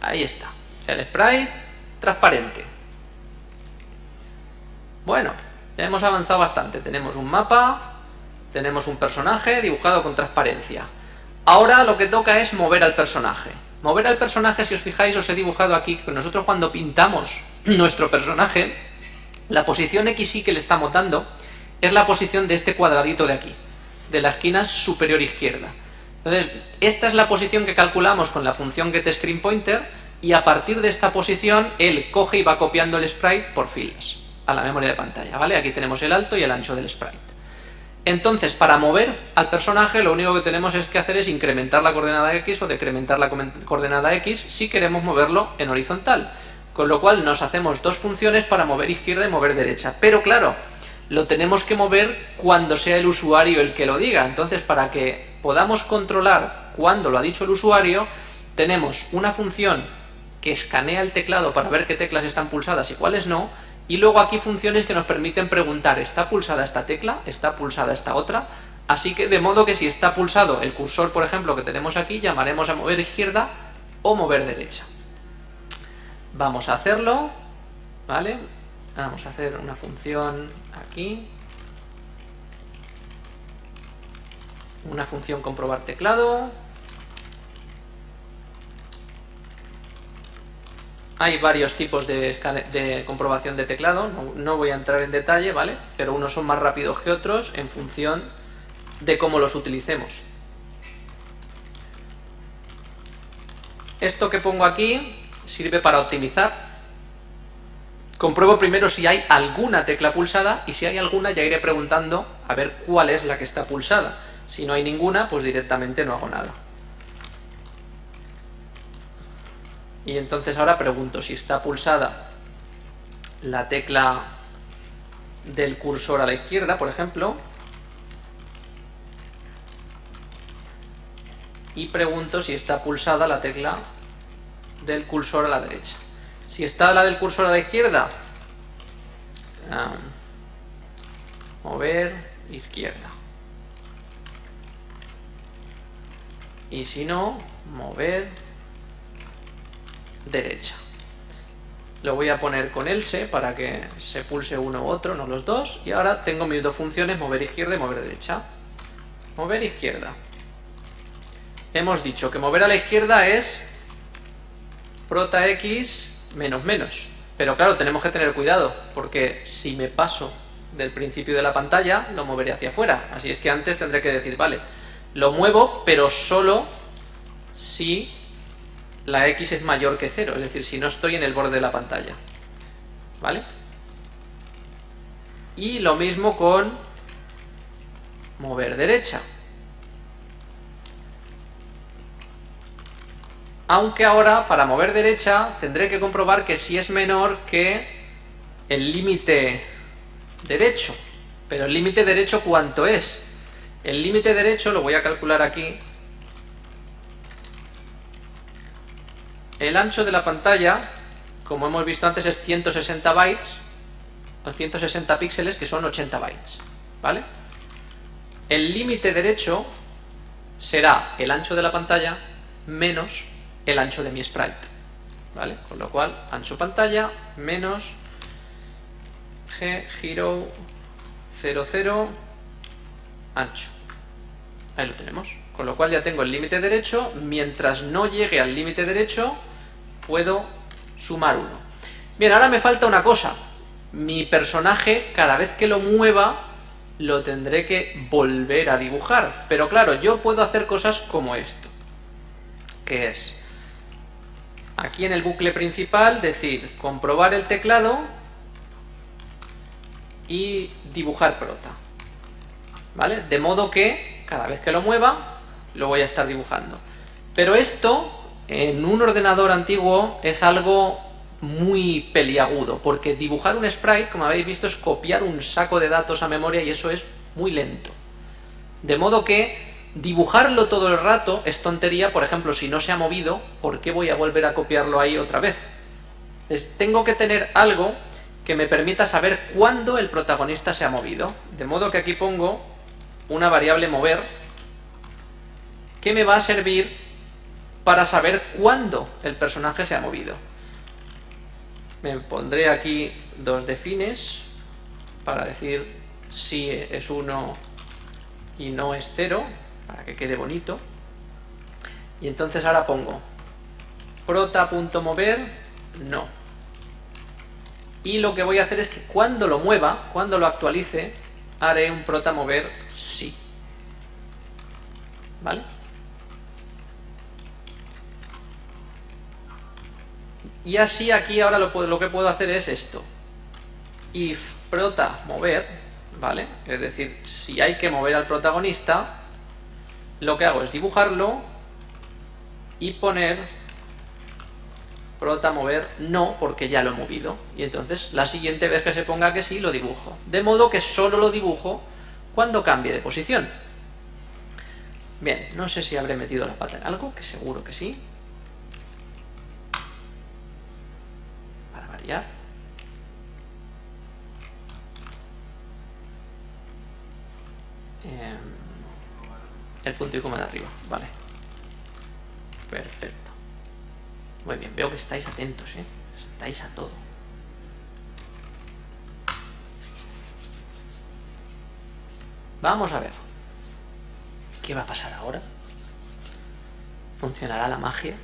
Ahí está. El sprite transparente. Bueno, ya hemos avanzado bastante. Tenemos un mapa, tenemos un personaje dibujado con transparencia. Ahora lo que toca es mover al personaje. Mover al personaje, si os fijáis, os he dibujado aquí que nosotros cuando pintamos nuestro personaje, la posición XY que le estamos dando es la posición de este cuadradito de aquí, de la esquina superior izquierda. Entonces, esta es la posición que calculamos con la función getScreenPointer y a partir de esta posición él coge y va copiando el sprite por filas a la memoria de pantalla, ¿vale? Aquí tenemos el alto y el ancho del sprite. Entonces, para mover al personaje, lo único que tenemos es que hacer es incrementar la coordenada X o decrementar la coordenada X si queremos moverlo en horizontal. Con lo cual nos hacemos dos funciones para mover izquierda y mover derecha. Pero claro, lo tenemos que mover cuando sea el usuario el que lo diga. Entonces, para que podamos controlar cuándo lo ha dicho el usuario, tenemos una función que escanea el teclado para ver qué teclas están pulsadas y cuáles no, y luego aquí funciones que nos permiten preguntar, ¿está pulsada esta tecla? ¿Está pulsada esta otra? Así que de modo que si está pulsado el cursor, por ejemplo, que tenemos aquí, llamaremos a mover izquierda o mover derecha. Vamos a hacerlo, ¿vale? Vamos a hacer una función aquí. Una función comprobar teclado. Hay varios tipos de, comprobación de teclado, no, voy a entrar en detalle, ¿vale? Pero unos son más rápidos que otros en función de cómo los utilicemos. Esto que pongo aquí sirve para optimizar. Compruebo primero si hay alguna tecla pulsada y si hay alguna ya iré preguntando a ver cuál es la que está pulsada. Si no hay ninguna, pues directamente no hago nada. Y entonces ahora pregunto si está pulsada la tecla del cursor a la izquierda, por ejemplo. Y pregunto si está pulsada la tecla del cursor a la derecha. Si está la del cursor a la izquierda, mover izquierda. Y si no, mover derecha. Lo voy a poner con else para que se pulse uno u otro, no los dos. Y ahora tengo mis dos funciones, mover izquierda y mover derecha. Mover izquierda. Hemos dicho que mover a la izquierda es prota x menos menos. Pero claro, tenemos que tener cuidado, porque si me paso del principio de la pantalla, lo moveré hacia afuera. Así es que antes tendré que decir, vale, lo muevo, pero solo si la x es mayor que 0, es decir, si no estoy en el borde de la pantalla. ¿Vale? Y lo mismo con mover derecha. Aunque ahora, para mover derecha, tendré que comprobar que si es menor que el límite derecho. Pero el límite derecho, ¿cuánto es? El límite derecho, lo voy a calcular aquí, El ancho de la pantalla, como hemos visto antes, es 160 bytes, o 160 píxeles, que son 80 bytes, ¿vale? El límite derecho será el ancho de la pantalla menos el ancho de mi sprite, ¿vale? Con lo cual, ancho pantalla menos g giro 00 ancho. Ahí lo tenemos. Con lo cual ya tengo el límite derecho, mientras no llegue al límite derecho, puedo sumar uno. Bien, ahora me falta una cosa. Mi personaje, cada vez que lo mueva, lo tendré que volver a dibujar. Pero claro, yo puedo hacer cosas como esto. Que es, aquí en el bucle principal, decir, comprobar el teclado y dibujar prota. ¿Vale? De modo que, cada vez que lo mueva, lo voy a estar dibujando. Pero esto en un ordenador antiguo es algo muy peliagudo, porque dibujar un sprite, como habéis visto, es copiar un saco de datos a memoria y eso es muy lento. De modo que dibujarlo todo el rato es tontería, por ejemplo, si no se ha movido, ¿por qué voy a volver a copiarlo ahí otra vez? tengo que tener algo que me permita saber cuándo el protagonista se ha movido. De modo que aquí pongo una variable mover que me va a servir para saber cuándo el personaje se ha movido. Me pondré aquí dos defines para decir si es 1 y no es 0, para que quede bonito. Y entonces ahora pongo prota.mover no. Y lo que voy a hacer es que cuando lo mueva, cuando lo actualice, haré un prota mover sí. ¿Vale? Y así aquí ahora lo, lo que puedo hacer es esto. If prota mover, ¿vale? Es decir, si hay que mover al protagonista, lo que hago es dibujarlo y poner prota mover no, porque ya lo he movido. Y entonces la siguiente vez que se ponga que sí, lo dibujo. De modo que solo lo dibujo cuando cambie de posición. Bien, no sé si habré metido la pata en algo, que seguro que sí. ¿ya? Em, el punto y coma de arriba, vale. Perfecto. Muy bien, veo que estáis atentos, ¿eh? Estáis a todo. Vamos a ver. ¿Qué va a pasar ahora? ¿Funcionará la magia?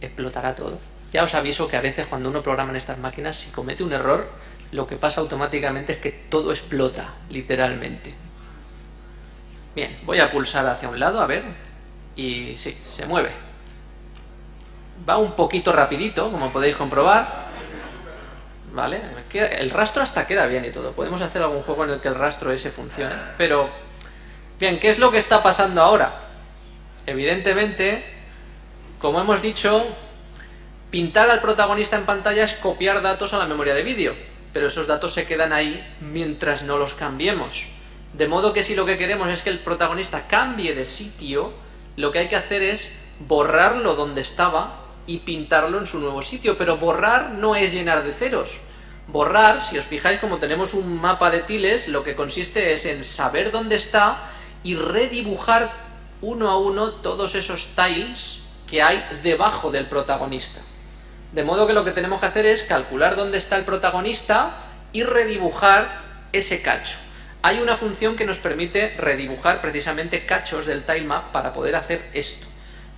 ¿Explotará todo? Ya os aviso que a veces cuando uno programa en estas máquinas, si comete un error, lo que pasa automáticamente es que todo explota, literalmente. Bien, voy a pulsar hacia un lado, a ver, y sí, se mueve. Va un poquito rapidito, como podéis comprobar. ¿Vale? El rastro hasta queda bien y todo. Podemos hacer algún juego en el que el rastro ese funcione. Pero, bien, ¿qué es lo que está pasando ahora? Evidentemente, como hemos dicho, Pintar al protagonista en pantalla es copiar datos a la memoria de vídeo, pero esos datos se quedan ahí mientras no los cambiemos. De modo que si lo que queremos es que el protagonista cambie de sitio, lo que hay que hacer es borrarlo donde estaba y pintarlo en su nuevo sitio, pero borrar no es llenar de ceros. Borrar, si os fijáis como tenemos un mapa de tiles, lo que consiste es en saber dónde está y redibujar uno a uno todos esos tiles que hay debajo del protagonista. De modo que lo que tenemos que hacer es calcular dónde está el protagonista y redibujar ese cacho. Hay una función que nos permite redibujar precisamente cachos del tilemap para poder hacer esto.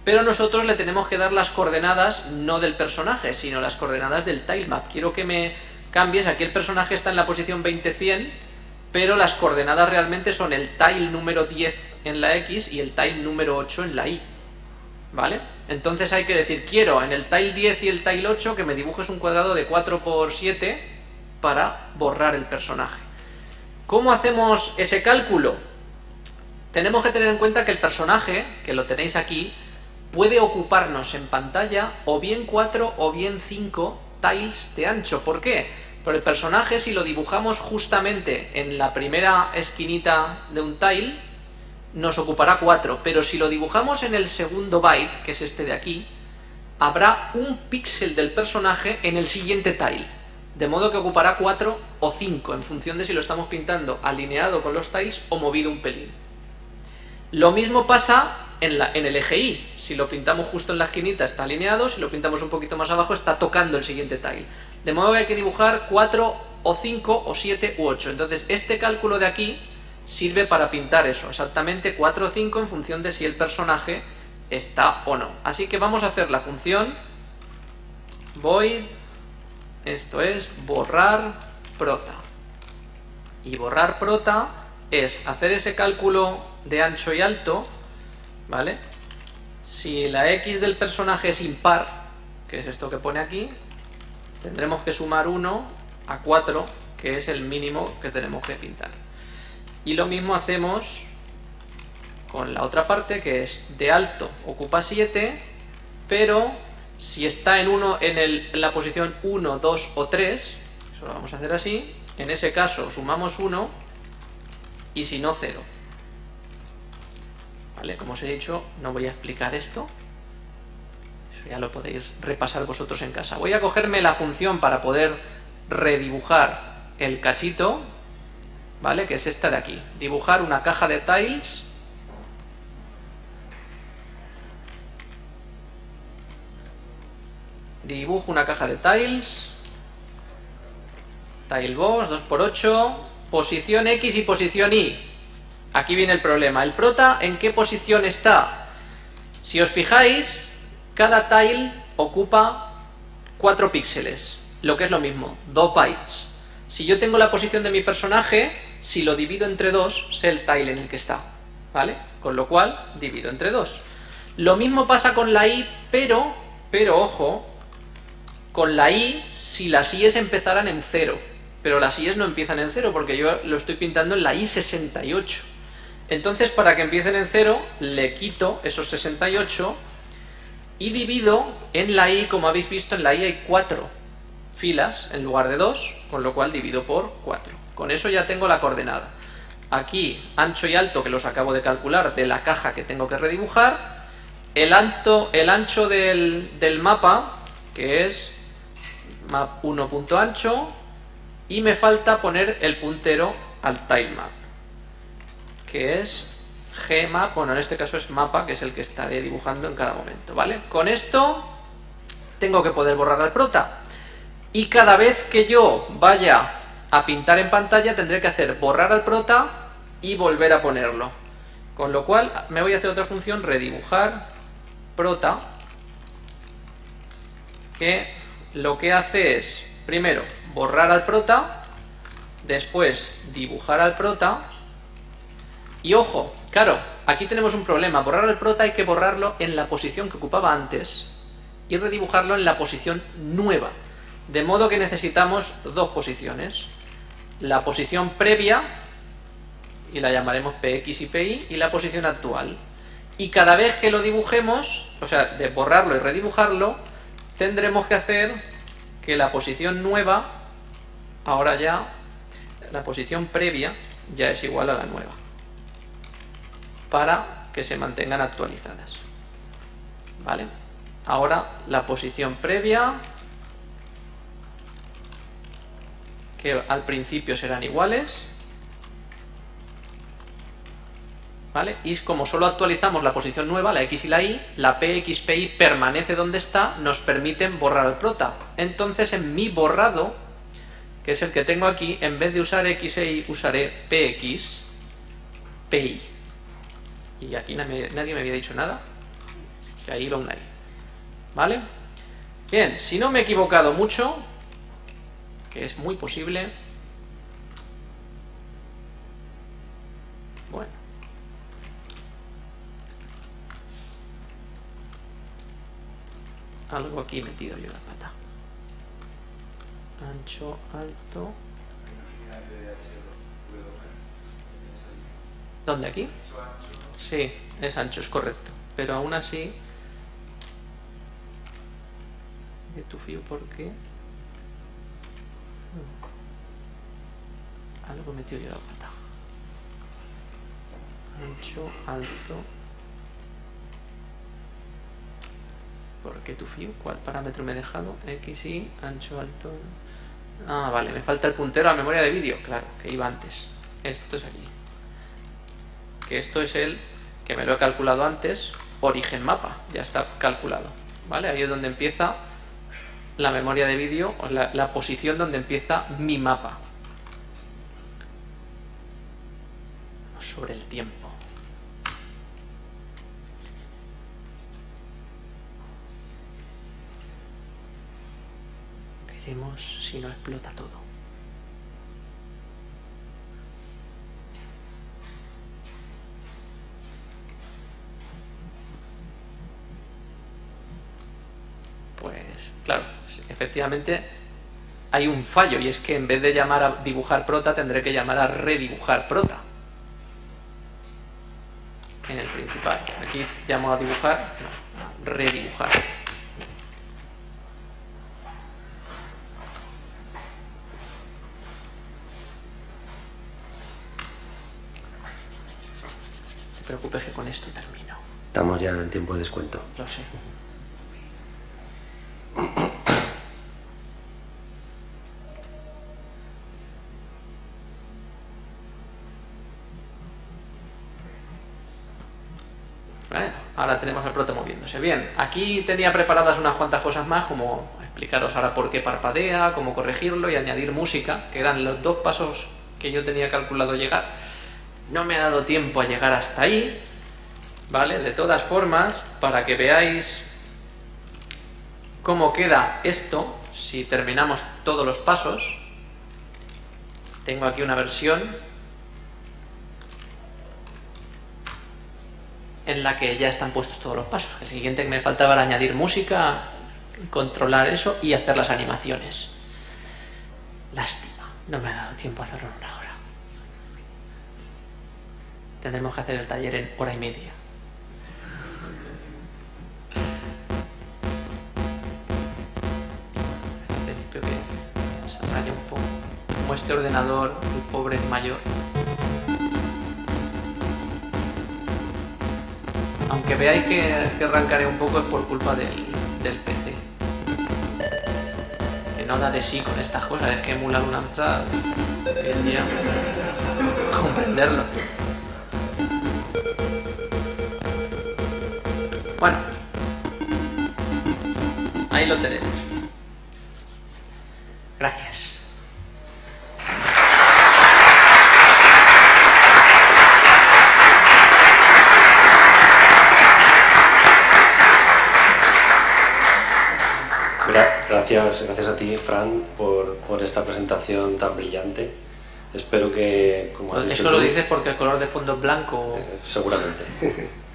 Pero nosotros le tenemos que dar las coordenadas no del personaje, sino las coordenadas del tilemap. Quiero que me cambies, aquí el personaje está en la posición 20-100, pero las coordenadas realmente son el tile número 10 en la X y el tile número 8 en la Y. ¿Vale? Entonces hay que decir, quiero en el tile 10 y el tile 8 que me dibujes un cuadrado de 4 por 7 para borrar el personaje. ¿Cómo hacemos ese cálculo? Tenemos que tener en cuenta que el personaje, que lo tenéis aquí, puede ocuparnos en pantalla o bien 4 o bien 5 tiles de ancho. ¿Por qué? Por el personaje, si lo dibujamos justamente en la primera esquinita de un tile, nos ocupará 4, pero si lo dibujamos en el segundo byte, que es este de aquí, habrá un píxel del personaje en el siguiente tile, de modo que ocupará 4 o 5, en función de si lo estamos pintando alineado con los tiles o movido un pelín. Lo mismo pasa en, el eje Y, si lo pintamos justo en la esquinita está alineado, si lo pintamos un poquito más abajo está tocando el siguiente tile. De modo que hay que dibujar 4 o 5 o 7 u 8. Entonces este cálculo de aquí sirve para pintar eso, exactamente 4 o 5 en función de si el personaje está o no. Así que vamos a hacer la función void, esto es borrar prota. Y borrar prota es hacer ese cálculo de ancho y alto, ¿vale? Si la x del personaje es impar, que es esto que pone aquí, tendremos que sumar 1 a 4, que es el mínimo que tenemos que pintar. Y lo mismo hacemos con la otra parte, que es de alto ocupa 7, pero si está en, uno, en, la posición 1, 2 o 3, eso lo vamos a hacer así, en ese caso sumamos 1 y si no 0. ¿Vale? Como os he dicho, no voy a explicar esto, eso ya lo podéis repasar vosotros en casa. Voy a cogerme la función para poder redibujar el cachito, ¿vale? Que es esta de aquí. Dibujar una caja de tiles dibujo una caja de tiles, tile box 2x8, posición X y posición Y. Aquí viene el problema. ¿El prota en qué posición está? Si os fijáis, cada tile ocupa 4 píxeles, lo que es lo mismo, 2 bytes. Si yo tengo la posición de mi personaje, si lo divido entre 2, sé el tile en el que está, ¿vale? Con lo cual, divido entre 2. Lo mismo pasa con la Y, pero, pero ojo, con la i, si las i's empezaran en 0, pero las i's no empiezan en 0 porque yo lo estoy pintando en la i68. Entonces, para que empiecen en 0, le quito esos 68 y divido en la i, como habéis visto, en la i hay 4 filas en lugar de 2, con lo cual divido por 4. Con eso ya tengo la coordenada. Aquí, ancho y alto, que los acabo de calcular, de la caja que tengo que redibujar. El, ancho del mapa, que es map 1.ancho y me falta poner el puntero al tilemap que es gmap, bueno en este caso es mapa que es el que estaré dibujando en cada momento, ¿vale? Con esto tengo que poder borrar al prota y cada vez que yo vaya a pintar en pantalla tendré que hacer borrar al prota y volver a ponerlo con lo cual me voy a hacer otra función, redibujar prota que lo que hace es, primero, borrar al prota, después dibujar al prota, y ojo, claro, aquí tenemos un problema, borrar al prota hay que borrarlo en la posición que ocupaba antes y redibujarlo en la posición nueva, de modo que necesitamos dos posiciones, la posición previa, y la llamaremos PX y PY, y la posición actual. Y cada vez que lo dibujemos, o sea, de borrarlo y redibujarlo, tendremos que hacer que la posición nueva, ahora ya, la posición previa ya es igual a la nueva, para que se mantengan actualizadas. ¿Vale? Ahora la posición previa, que al principio serán iguales, ¿Vale? Y como solo actualizamos la posición nueva, la X y la Y, la PXPY permanece donde está, nos permiten borrar el prota. Entonces en mi borrado, que es el que tengo aquí, en vez de usar X e Y, usaré PX, PY. Y aquí nadie me había dicho nada, que ahí va una Y. ¿Vale? Bien, si no me he equivocado mucho, que es muy posible, algo aquí metido yo la pata. Ancho, alto. ¿Dónde aquí? Sí, es ancho, es correcto. Pero aún así... De tu fío, ¿por qué? Algo metido yo la pata. Ancho, alto. ¿Por qué tu fío? ¿Cuál parámetro me he dejado? X, Y, ancho, alto... Ah, vale, me falta el puntero a memoria de vídeo. Claro, que iba antes. Esto es aquí. Que esto es el que me lo he calculado antes, origen mapa. Ya está calculado. ¿Vale? Ahí es donde empieza la memoria de vídeo, o la posición donde empieza mi mapa. Sobre el tiempo. Si no explota todo. Pues claro, efectivamente hay un fallo y es que en vez de llamar a dibujar prota tendré que llamar a redibujar prota en el principal. Aquí llamo a dibujar, redibujar. preocupes que con esto termino. Estamos ya en tiempo de descuento. Lo sé. Ahora tenemos el proto moviéndose. Bien, aquí tenía preparadas unas cuantas cosas más, como explicaros ahora por qué parpadea, cómo corregirlo y añadir música, que eran los dos pasos que yo tenía calculado llegar no me ha dado tiempo a llegar hasta ahí, ¿vale? De todas formas, para que veáis cómo queda esto, si terminamos todos los pasos, tengo aquí una versión en la que ya están puestos todos los pasos. El siguiente que me faltaba era añadir música, controlar eso y hacer las animaciones. Lástima, no me ha dado tiempo a hacerlo en una hora. Tendremos que hacer el taller en hora y media. En principio que se un poco. Como este ordenador, el pobre es mayor, Aunque veáis que, arrancaré un poco es por culpa del, PC. Que no da de sí con estas cosas, es que emular un Amstrad día comprenderlo. Bueno, ahí lo tenemos. Gracias. Gracias, gracias a ti, Fran, por, por esta presentación tan brillante. Espero que, como has Eso lo dices porque el color de fondo es blanco. Eh, seguramente.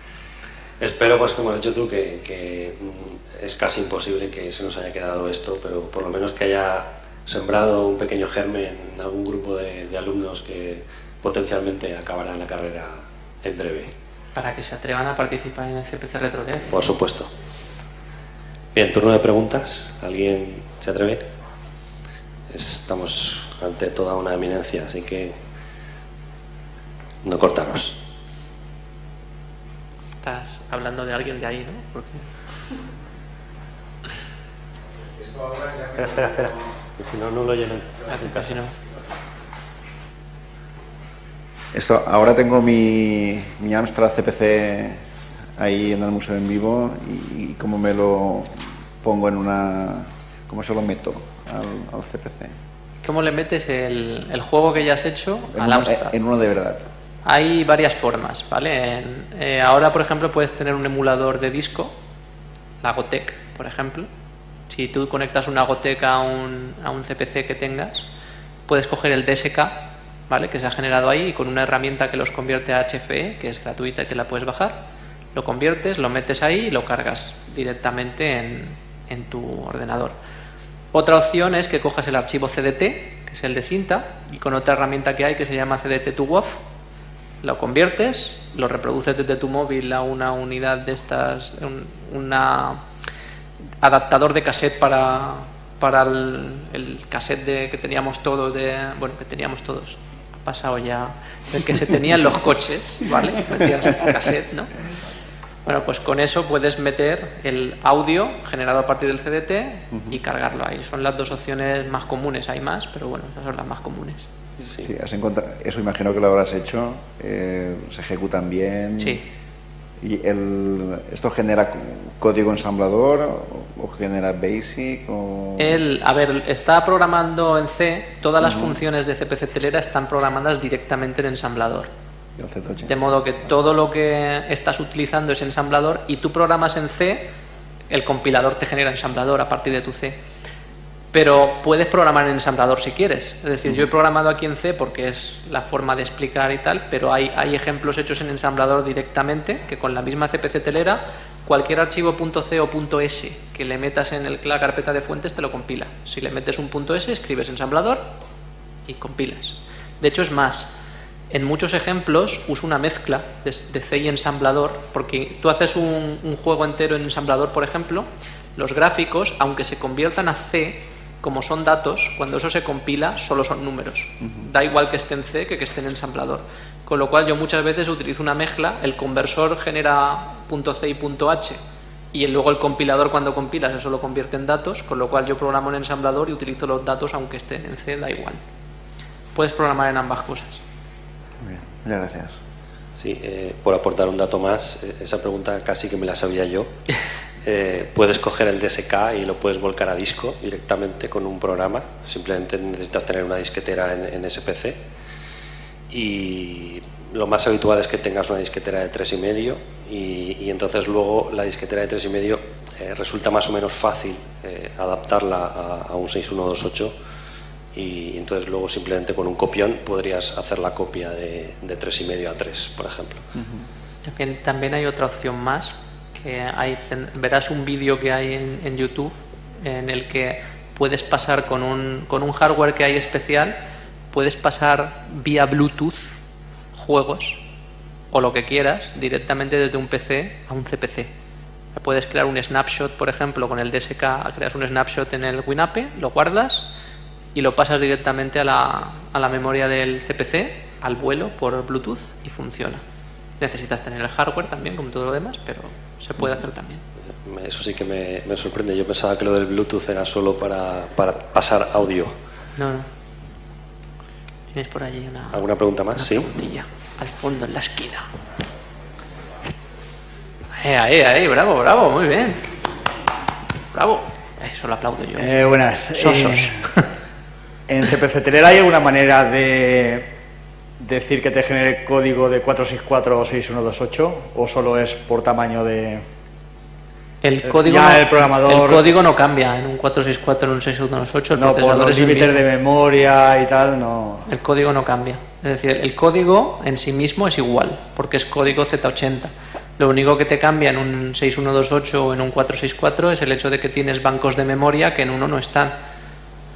Espero, pues como has dicho tú, que, que, mm, es casi imposible que se nos haya quedado esto, pero por lo menos que haya sembrado un pequeño germen en algún grupo de, de alumnos que potencialmente acabarán la carrera en breve. Para que se atrevan a participar en el CPC RetroDev. Por supuesto. Bien, turno de preguntas. ¿Alguien se atreve? Estamos ante toda una eminencia, así que no cortaros. Estás hablando de alguien de ahí, ¿no? Porque... Espera, espera, espera. Que si no, no lo llenan. Casi no. Esto, ahora tengo mi, mi Amstrad CPC ahí en el museo en vivo y, cómo me lo pongo en una... cómo se lo meto al, CPC. ¿Cómo le metes el, juego que ya has hecho al Amstrad? En uno de verdad. Hay varias formas, ¿vale? Eh, ahora, por ejemplo, puedes tener un emulador de disco, la Gotec, por ejemplo. Si tú conectas una Gotec a un, a un CPC que tengas, puedes coger el DSK, ¿vale? Que se ha generado ahí y con una herramienta que los convierte a HFE, que es gratuita y te la puedes bajar, lo conviertes, lo metes ahí y lo cargas directamente en, tu ordenador. Otra opción es que cojas el archivo CDT, que es el de cinta, y con otra herramienta que hay que se llama CDT to WAV, lo conviertes, lo reproduces desde tu móvil a una unidad de estas, un adaptador de cassette para, para el, cassette de, que teníamos todos, de, bueno, que teníamos todos, ha pasado ya, el que se tenía en los coches, ¿vale? Metías cassette, ¿no? Bueno, pues con eso puedes meter el audio generado a partir del CDT y cargarlo ahí. Son las dos opciones más comunes, hay más, pero bueno, esas son las más comunes. Sí, has eso imagino que lo habrás hecho, eh, se ejecutan bien. Sí. ¿Y el, esto genera código ensamblador o genera BASIC? O... El, a ver, está programando en C, todas las funciones de CPC Telera están programadas directamente en ensamblador. De modo que todo lo que estás utilizando es ensamblador y tú programas en C, el compilador te genera ensamblador a partir de tu C. Pero puedes programar en ensamblador si quieres. Es decir, yo he programado aquí en C porque es la forma de explicar y tal, pero hay, hay ejemplos hechos en ensamblador directamente que con la misma CPC telera cualquier archivo .c o .s que le metas en la carpeta de fuentes te lo compila. Si le metes un .s, escribes ensamblador y compilas. De hecho, es más, en muchos ejemplos uso una mezcla de, C y ensamblador, porque tú haces un, juego entero en ensamblador, por ejemplo, los gráficos, aunque se conviertan a C, como son datos, cuando eso se compila, solo son números. Da igual que esté en C que que esté en ensamblador. Con lo cual yo muchas veces utilizo una mezcla, el conversor genera .c y .h, y luego el compilador cuando compilas eso lo convierte en datos, con lo cual yo programo en ensamblador y utilizo los datos aunque estén en C, da igual. Puedes programar en ambas cosas. Muchas gracias. Sí, eh, por aportar un dato más, eh, esa pregunta casi que me la sabía yo. Eh, puedes coger el DSK y lo puedes volcar a disco directamente con un programa. Simplemente necesitas tener una disquetera en, en SPC. Y lo más habitual es que tengas una disquetera de 3,5 y, y entonces luego la disquetera de 3,5 eh, resulta más o menos fácil eh, adaptarla a, a un 6128 y entonces luego simplemente con un copión podrías hacer la copia de, de 3,5 a 3, por ejemplo. También, también hay otra opción más, que hay, verás un vídeo que hay en, en YouTube en el que puedes pasar con un, con un hardware que hay especial, puedes pasar vía Bluetooth juegos o lo que quieras directamente desde un PC a un CPC. Puedes crear un snapshot, por ejemplo, con el DSK, creas un snapshot en el WinApe, lo guardas y lo pasas directamente a la, a la memoria del CPC, al vuelo por Bluetooth y funciona. Necesitas tener el hardware también, como todo lo demás, pero se puede hacer también. Eso sí que me, me sorprende. Yo pensaba que lo del Bluetooth era solo para, para pasar audio. No, no. Tienes por allí una, ¿Alguna pregunta más? una Sí. al fondo, en la esquina. Eh, ahí, ahí, bravo, bravo, muy bien. Bravo. Eso lo aplaudo yo. Eh, buenas. Sosos. Eh, en CPC Teler hay alguna manera de decir que te genere código de 464 o 6128 o solo es por tamaño de... El Eh, código, ya no, el programador- el código no cambia en un 464, en un 6128, el No, por procesador los es el límites de memoria y tal, no... El código no cambia. Es decir, el código en sí mismo es igual, porque es código Z80. Lo único que te cambia en un 6128 o en un 464 es el hecho de que tienes bancos de memoria que en uno no están.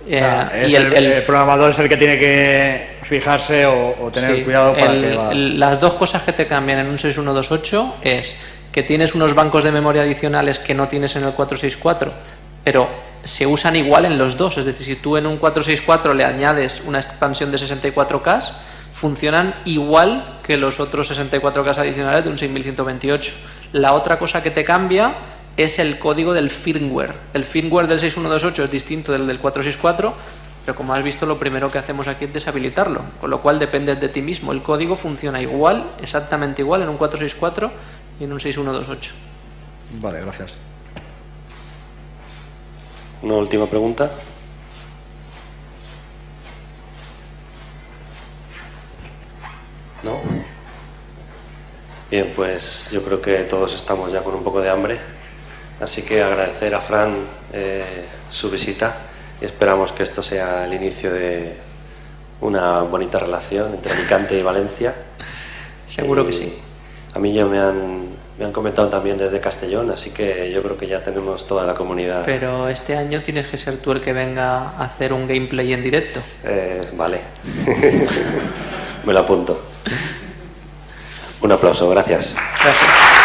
Eh, y el- el, el- programador es el que tiene que fijarse o, o tener sí, cuidado para el- que va... las dos cosas que te cambian en un 6128 es que tienes unos bancos de memoria adicionales que no tienes en el 464, pero se usan igual en los dos. Es decir, si tú en un 464 le añades una expansión de 64K, funcionan igual que los otros 64K adicionales de un 6128. La otra cosa que te cambia es el código del firmware. El firmware del 6128 es distinto del del 464, pero como has visto lo primero que hacemos aquí es deshabilitarlo, con lo cual depende de ti mismo. El código funciona igual, exactamente igual en un 464 y en un 6128. Vale, gracias. Una última pregunta. ¿No? Bien, pues yo creo que todos estamos ya con un poco de hambre, así que agradecer a Fran eh, su visita y esperamos que esto sea el inicio de una bonita relación entre Alicante y Valencia. Seguro que sí. A mí ya me han, me han comentado también desde Castellón, así que yo creo que ya tenemos toda la comunidad. Pero este año tienes que ser tú el que venga a hacer un gameplay en directo. Eh, vale. Me lo apunto. Un aplauso, gracias. Gracias.